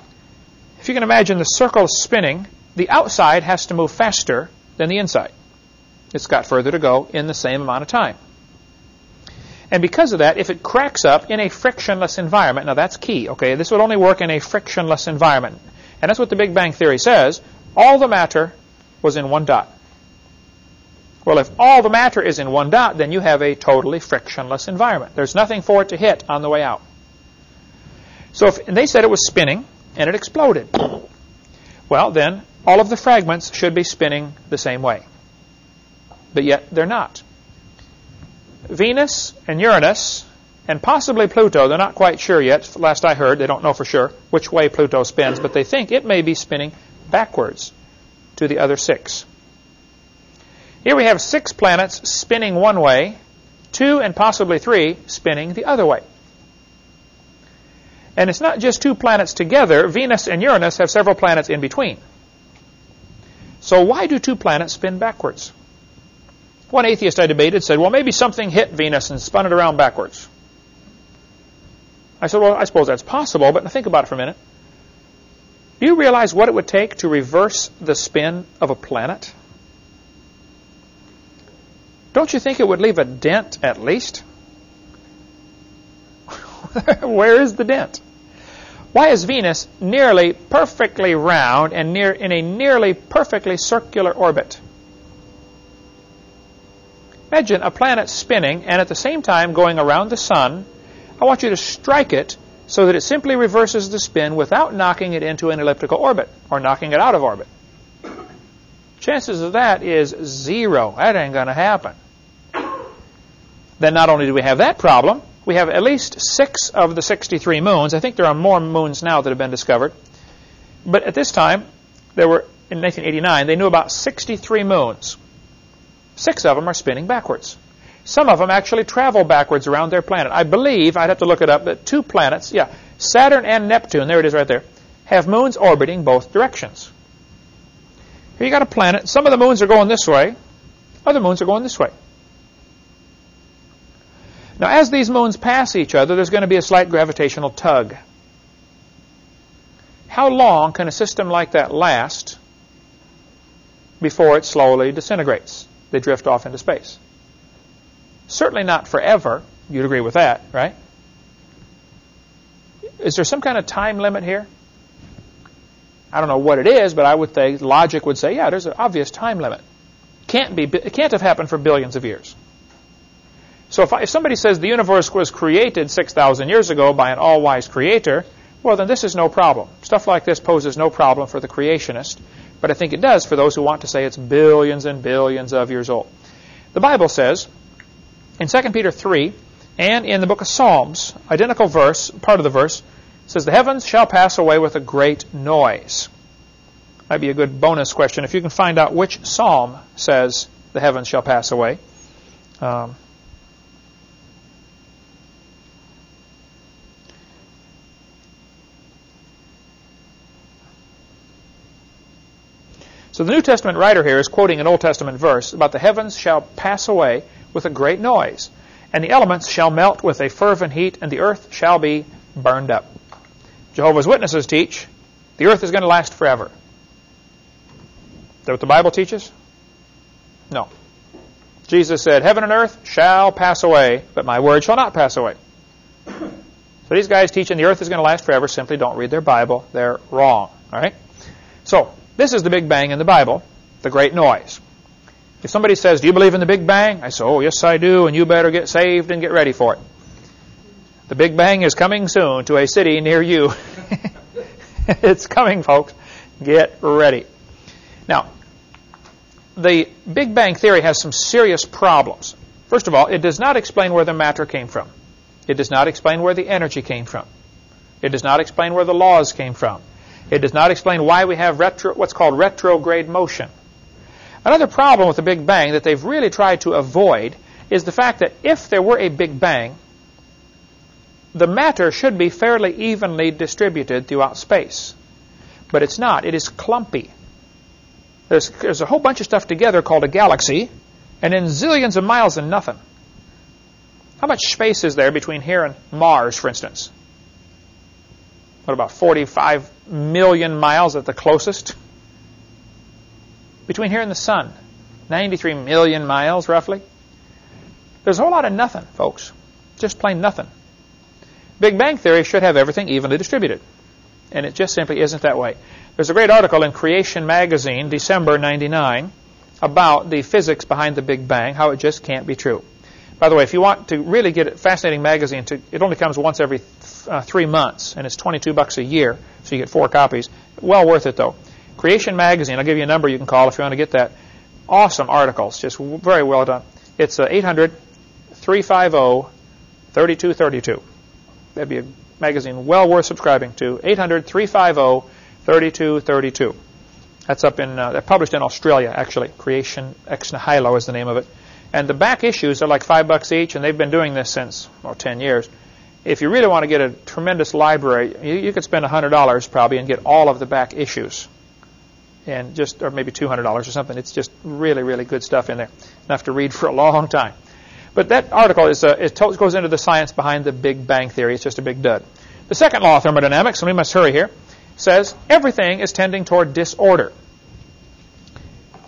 if you can imagine the circle spinning, the outside has to move faster than the inside. It's got further to go in the same amount of time. And because of that, if it cracks up in a frictionless environment, now that's key, okay? This would only work in a frictionless environment. And that's what the Big Bang Theory says. All the matter was in one dot. Well, if all the matter is in one dot, then you have a totally frictionless environment. There's nothing for it to hit on the way out. So if they said it was spinning, and it exploded. Well, then, all of the fragments should be spinning the same way. But yet, they're not. Venus and Uranus and possibly Pluto. They're not quite sure yet. Last I heard, they don't know for sure which way Pluto spins, but they think it may be spinning backwards to the other six. Here we have six planets spinning one way, two and possibly three spinning the other way. And it's not just two planets together. Venus and Uranus have several planets in between. So why do two planets spin backwards? One atheist I debated said, well, maybe something hit Venus and spun it around backwards. I said, well, I suppose that's possible, but think about it for a minute. Do you realize what it would take to reverse the spin of a planet? Don't you think it would leave a dent at least? (laughs) Where is the dent? Why is Venus nearly perfectly round and near in a nearly perfectly circular orbit? Imagine a planet spinning and at the same time going around the sun I want you to strike it so that it simply reverses the spin without knocking it into an elliptical orbit or knocking it out of orbit. Chances of that is zero. That ain't going to happen. Then not only do we have that problem, we have at least six of the 63 moons. I think there are more moons now that have been discovered. But at this time, there were, in 1989, they knew about 63 moons. Six of them are spinning backwards. Some of them actually travel backwards around their planet. I believe, I'd have to look it up, that two planets, yeah, Saturn and Neptune, there it is right there, have moons orbiting both directions. Here you got a planet. Some of the moons are going this way. Other moons are going this way. Now, as these moons pass each other, there's going to be a slight gravitational tug. How long can a system like that last before it slowly disintegrates? They drift off into space. Certainly not forever. You'd agree with that, right? Is there some kind of time limit here? I don't know what it is, but I would think logic would say, yeah, there's an obvious time limit. Can't be, it can't have happened for billions of years. So if, I, if somebody says the universe was created 6,000 years ago by an all-wise creator, well, then this is no problem. Stuff like this poses no problem for the creationist, but I think it does for those who want to say it's billions and billions of years old. The Bible says in 2 Peter 3 and in the book of Psalms, identical verse, part of the verse, says, The heavens shall pass away with a great noise. Might be a good bonus question if you can find out which psalm says the heavens shall pass away. Um, So the New Testament writer here is quoting an Old Testament verse about the heavens shall pass away with a great noise, and the elements shall melt with a fervent heat, and the earth shall be burned up. Jehovah's Witnesses teach the earth is going to last forever. Is that what the Bible teaches? No. Jesus said, Heaven and earth shall pass away, but my word shall not pass away. So these guys teaching the earth is going to last forever simply don't read their Bible. They're wrong. All right? So, this is the Big Bang in the Bible, the great noise. If somebody says, Do you believe in the Big Bang? I say, Oh, yes, I do, and you better get saved and get ready for it. The Big Bang is coming soon to a city near you. (laughs) it's coming, folks. Get ready. Now, the Big Bang Theory has some serious problems. First of all, it does not explain where the matter came from. It does not explain where the energy came from. It does not explain where the laws came from. It does not explain why we have retro, what's called retrograde motion. Another problem with the Big Bang that they've really tried to avoid is the fact that if there were a Big Bang, the matter should be fairly evenly distributed throughout space. But it's not. It is clumpy. There's, there's a whole bunch of stuff together called a galaxy, and then zillions of miles and nothing. How much space is there between here and Mars, for instance? what about 45 million miles at the closest? Between here and the sun, 93 million miles roughly. There's a whole lot of nothing, folks. Just plain nothing. Big Bang Theory should have everything evenly distributed. And it just simply isn't that way. There's a great article in Creation Magazine, December 99, about the physics behind the Big Bang, how it just can't be true. By the way, if you want to really get a fascinating magazine, to, it only comes once every th- uh, three months, and it's 22 bucks a year, so you get four copies. Well worth it, though. Creation Magazine, I'll give you a number you can call if you want to get that. Awesome articles, just very well done. It's uh, 800 350 3232. That'd be a magazine well worth subscribing to. 800 350 3232. That's up in, uh, published in Australia, actually. Creation Ex Nihilo is the name of it. And the back issues are like five bucks each, and they've been doing this since, well, 10 years. If you really want to get a tremendous library, you, you could spend $100 probably and get all of the back issues. And just, or maybe $200 or something. It's just really, really good stuff in there. Enough to read (laughs) for a long time. But that article is, uh, it goes into the science behind the Big Bang Theory. It's just a big dud. The second law of thermodynamics, and we must hurry here, says everything is tending toward disorder.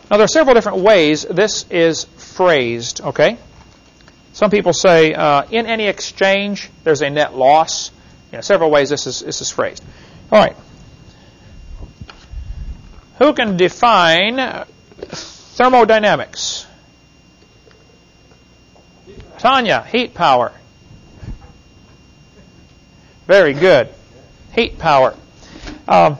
Now, there are several different ways this is phrased, okay? Some people say uh, in any exchange, there's a net loss. You know, several ways this is, this is phrased. All right. Who can define thermodynamics? Tanya, heat power. Very good. Heat power. Um,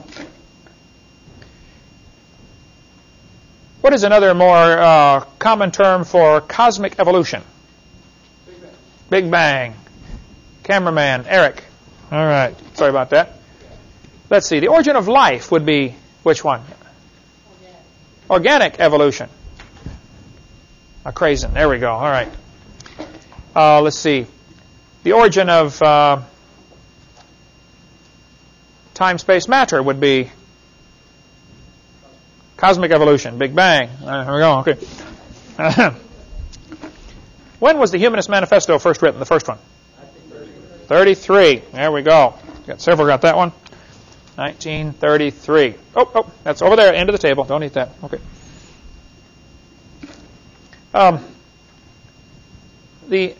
What is another more uh, common term for cosmic evolution? Big Bang. Big Bang. Cameraman, Eric. All right. Sorry about that. Let's see. The origin of life would be which one? Organic, Organic evolution. A crazen. There we go. All right. Uh, let's see. The origin of uh, time, space, matter would be cosmic evolution, Big Bang. Uh, here we go. Okay. (laughs) when was the Humanist Manifesto first written? The first one. 33. There we go. Got several. Got that one. 1933. Oh, oh, that's over there, end of the table. Don't eat that. Okay. Um, the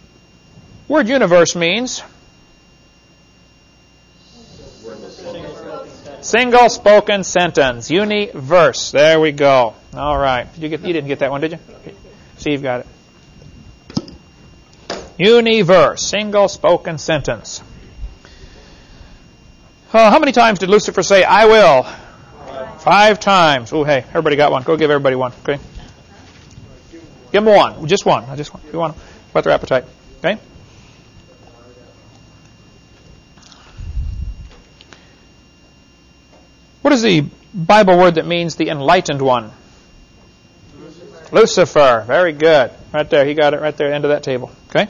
word universe means single spoken sentence. Universe. There we go. All right. You get? You didn't get that one, did you? Steve got it. Universe. Single spoken sentence. Uh, how many times did Lucifer say, I will? Five, Five times. Oh, hey, everybody got one. Go give everybody one. Okay. Give them one. Just one. I just want. You want whet their appetite. Okay. What is the Bible word that means the enlightened one? Lucifer. Lucifer. Very good. Right there. He got it right there, end of that table. Okay.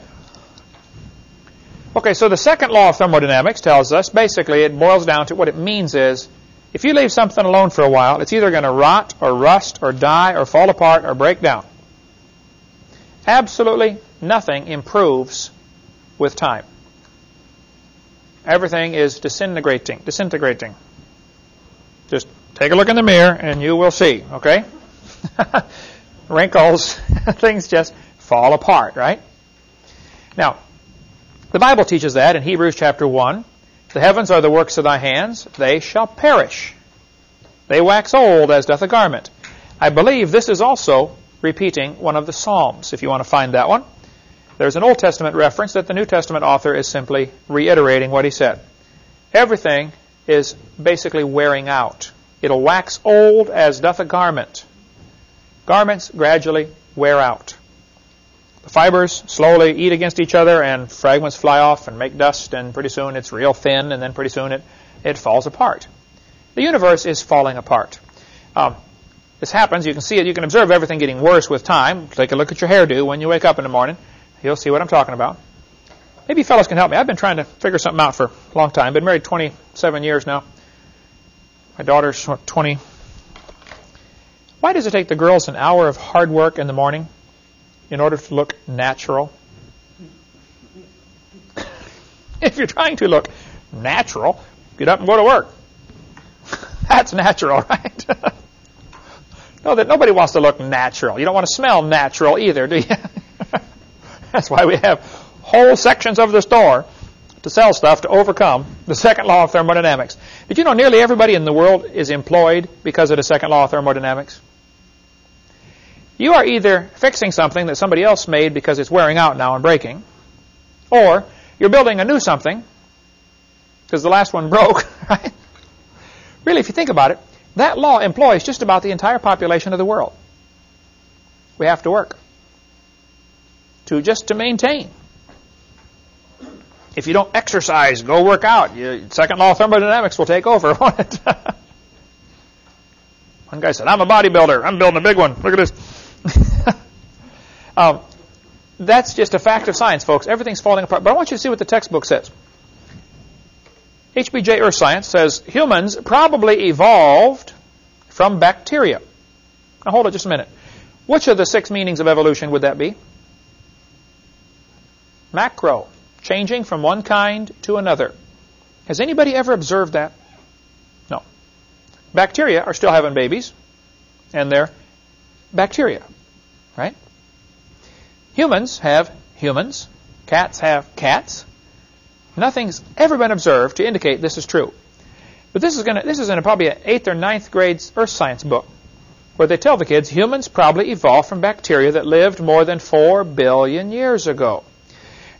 Okay, so the second law of thermodynamics tells us basically it boils down to what it means is if you leave something alone for a while, it's either going to rot or rust or die or fall apart or break down. Absolutely nothing improves with time. Everything is disintegrating, disintegrating. Take a look in the mirror and you will see, okay? (laughs) Wrinkles, (laughs) things just fall apart, right? Now, the Bible teaches that in Hebrews chapter 1. The heavens are the works of thy hands, they shall perish. They wax old as doth a garment. I believe this is also repeating one of the Psalms, if you want to find that one. There's an Old Testament reference that the New Testament author is simply reiterating what he said. Everything is basically wearing out. It'll wax old as doth a garment. Garments gradually wear out. The fibers slowly eat against each other and fragments fly off and make dust and pretty soon it's real thin and then pretty soon it, it falls apart. The universe is falling apart. Um, this happens, you can see it, you can observe everything getting worse with time. Take a look at your hairdo when you wake up in the morning. You'll see what I'm talking about. Maybe fellows can help me. I've been trying to figure something out for a long time. Been married 27 years now. My daughter's 20. Why does it take the girls an hour of hard work in the morning in order to look natural? (laughs) if you're trying to look natural, get up and go to work. (laughs) That's natural, (laughs) right? no, that nobody wants to look natural. You don't want to smell natural either, do you? That's why we have whole sections of the store to sell stuff to overcome the second law of thermodynamics. Did you know nearly everybody in the world is employed because of the second law of thermodynamics? You are either fixing something that somebody else made because it's wearing out now and breaking, or you're building a new something because the last one (laughs) broke, right? Really, if you think about it, that law employs just about the entire population of the world. We have to work to just to maintain. If you don't exercise, go work out. Second law of thermodynamics will take over. (laughs) One guy said, "I'm a bodybuilder. I'm building a big one. Look at this." (laughs) um, that's just a fact of science, folks. Everything's falling apart. But I want you to see what the textbook says. HBJ Earth Science says humans probably evolved from bacteria. Now hold it just a minute. Which of the six meanings of evolution would that be? Macro, changing from one kind to another. Has anybody ever observed that? No. Bacteria are still having babies, and they're bacteria, right? Humans have humans. Cats have cats. Nothing's ever been observed to indicate this is true. But this is going to this is in a, probably an eighth or ninth grade earth science book where they tell the kids humans probably evolved from bacteria that lived more than four billion years ago.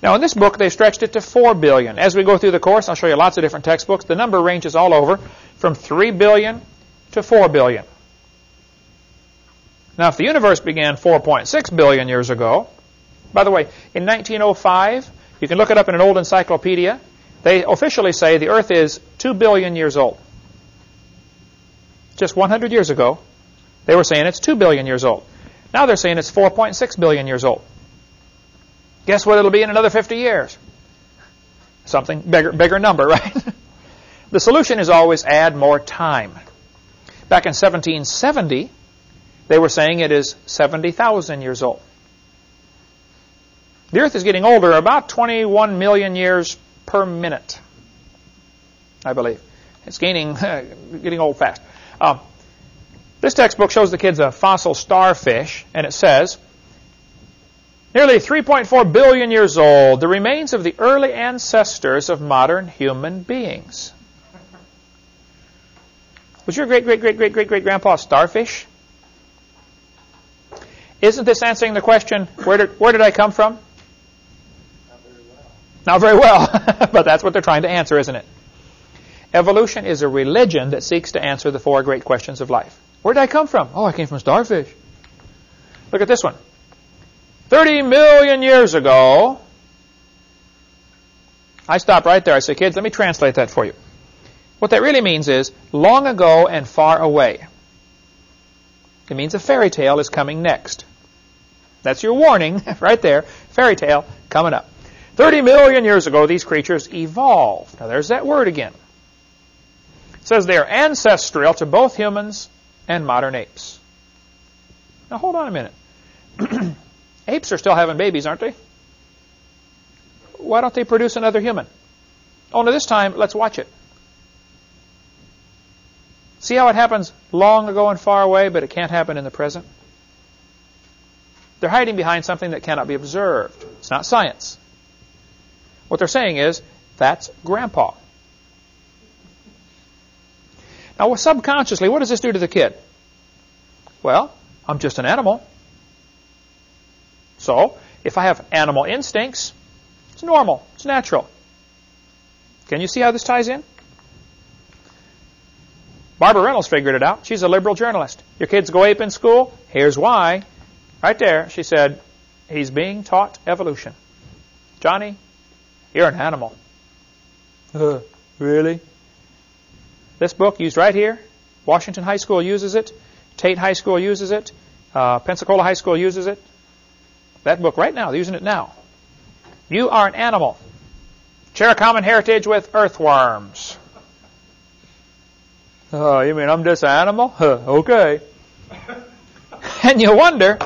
Now in this book they stretched it to four billion. As we go through the course, I'll show you lots of different textbooks. The number ranges all over from three billion to four billion. Now, if the universe began 4.6 billion years ago, by the way, in 1905, you can look it up in an old encyclopedia, they officially say the Earth is 2 billion years old. Just 100 years ago, they were saying it's 2 billion years old. Now they're saying it's 4.6 billion years old. Guess what it'll be in another 50 years? Something bigger, bigger number, (laughs) right? The solution is always add more time. Back in 1770, they were saying it is 70,000 years old. The Earth is getting older about 21 million years per minute, I believe. It's gaining, (laughs) getting old fast. Um, this textbook shows the kids a fossil starfish, and it says, nearly 3.4 billion years old, the remains of the early ancestors of modern human beings. Was your great, great, great, great, great, great grandpa a starfish? Isn't this answering the question, where did, where did I come from? Not very well. Not very well, (laughs) but that's what they're trying to answer, isn't it? Evolution is a religion that seeks to answer the four great questions of life. Where did I come from? Oh, I came from starfish. Look at this one. 30 million years ago, I stop right there. I say, kids, let me translate that for you. What that really means is long ago and far away. It means a fairy tale is coming next. That's your warning (laughs) right there. Fairy tale coming up. 30 million years ago, these creatures evolved. Now, there's that word again. It says they are ancestral to both humans and modern apes. Now, hold on a minute. (clears throat) apes are still having babies, aren't they? Why don't they produce another human? Oh, Only this time, let's watch it. See how it happens long ago and far away, but it can't happen in the present? They're hiding behind something that cannot be observed. It's not science. What they're saying is, that's grandpa. Now, subconsciously, what does this do to the kid? Well, I'm just an animal. So, if I have animal instincts, it's normal, it's natural. Can you see how this ties in? Barbara Reynolds figured it out. She's a liberal journalist. Your kids go ape in school? Here's why. Right there, she said, he's being taught evolution. Johnny, you're an animal. Uh, (laughs) really? This book used right here. Washington High School uses it. Tate High School uses it. Uh, Pensacola High School uses it. That book right now, they're using it now. You are an animal. Share a common heritage with earthworms. Oh, you mean I'm just an animal? Huh, okay. (laughs) and you wonder.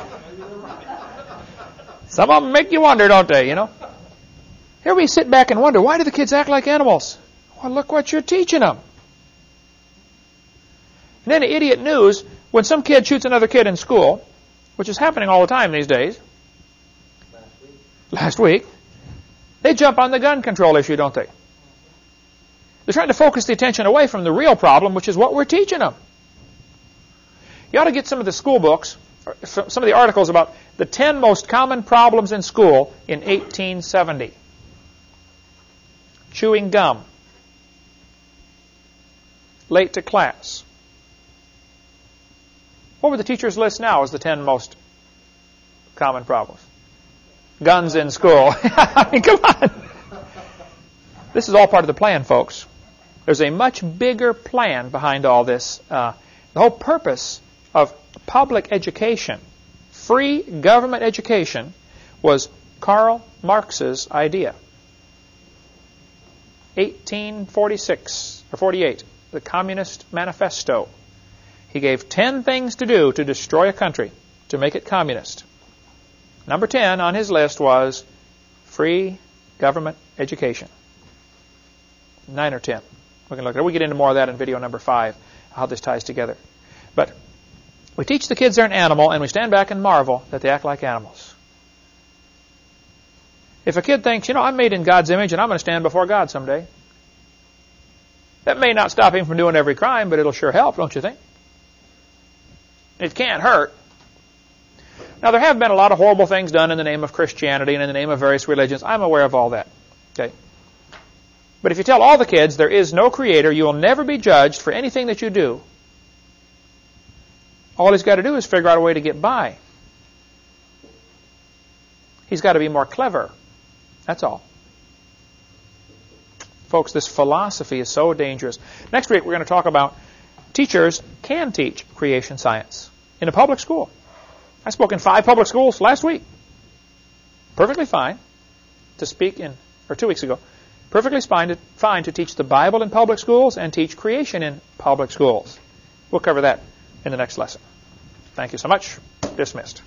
Some of them make you wonder, don't they? You know. Here we sit back and wonder why do the kids act like animals? Well, look what you're teaching them. And then the idiot news when some kid shoots another kid in school, which is happening all the time these days. Last week. They jump on the gun control issue, don't they? They're trying to focus the attention away from the real problem, which is what we're teaching them. You ought to get some of the school books, some of the articles about the 10 most common problems in school in 1870. Chewing gum. Late to class. What would the teacher's list now as the 10 most common problems? Guns in school. (laughs) I mean, come on. This is all part of the plan, folks. There's a much bigger plan behind all this. Uh, the whole purpose of public education, free government education, was Karl Marx's idea. 1846 or 48, the Communist Manifesto. He gave 10 things to do to destroy a country, to make it communist. Number 10 on his list was free government education. 9 or 10. We can look at it. We get into more of that in video number five, how this ties together. But we teach the kids they're an animal, and we stand back and marvel that they act like animals. If a kid thinks, you know, I'm made in God's image and I'm going to stand before God someday, that may not stop him from doing every crime, but it'll sure help, don't you think? It can't hurt. Now, there have been a lot of horrible things done in the name of Christianity and in the name of various religions. I'm aware of all that. Okay. But if you tell all the kids there is no creator, you will never be judged for anything that you do. All he's got to do is figure out a way to get by. He's got to be more clever. That's all. Folks, this philosophy is so dangerous. Next week, we're going to talk about teachers can teach creation science in a public school. I spoke in five public schools last week. Perfectly fine to speak in, or two weeks ago, Perfectly fine to, fine to teach the Bible in public schools and teach creation in public schools. We'll cover that in the next lesson. Thank you so much. Dismissed.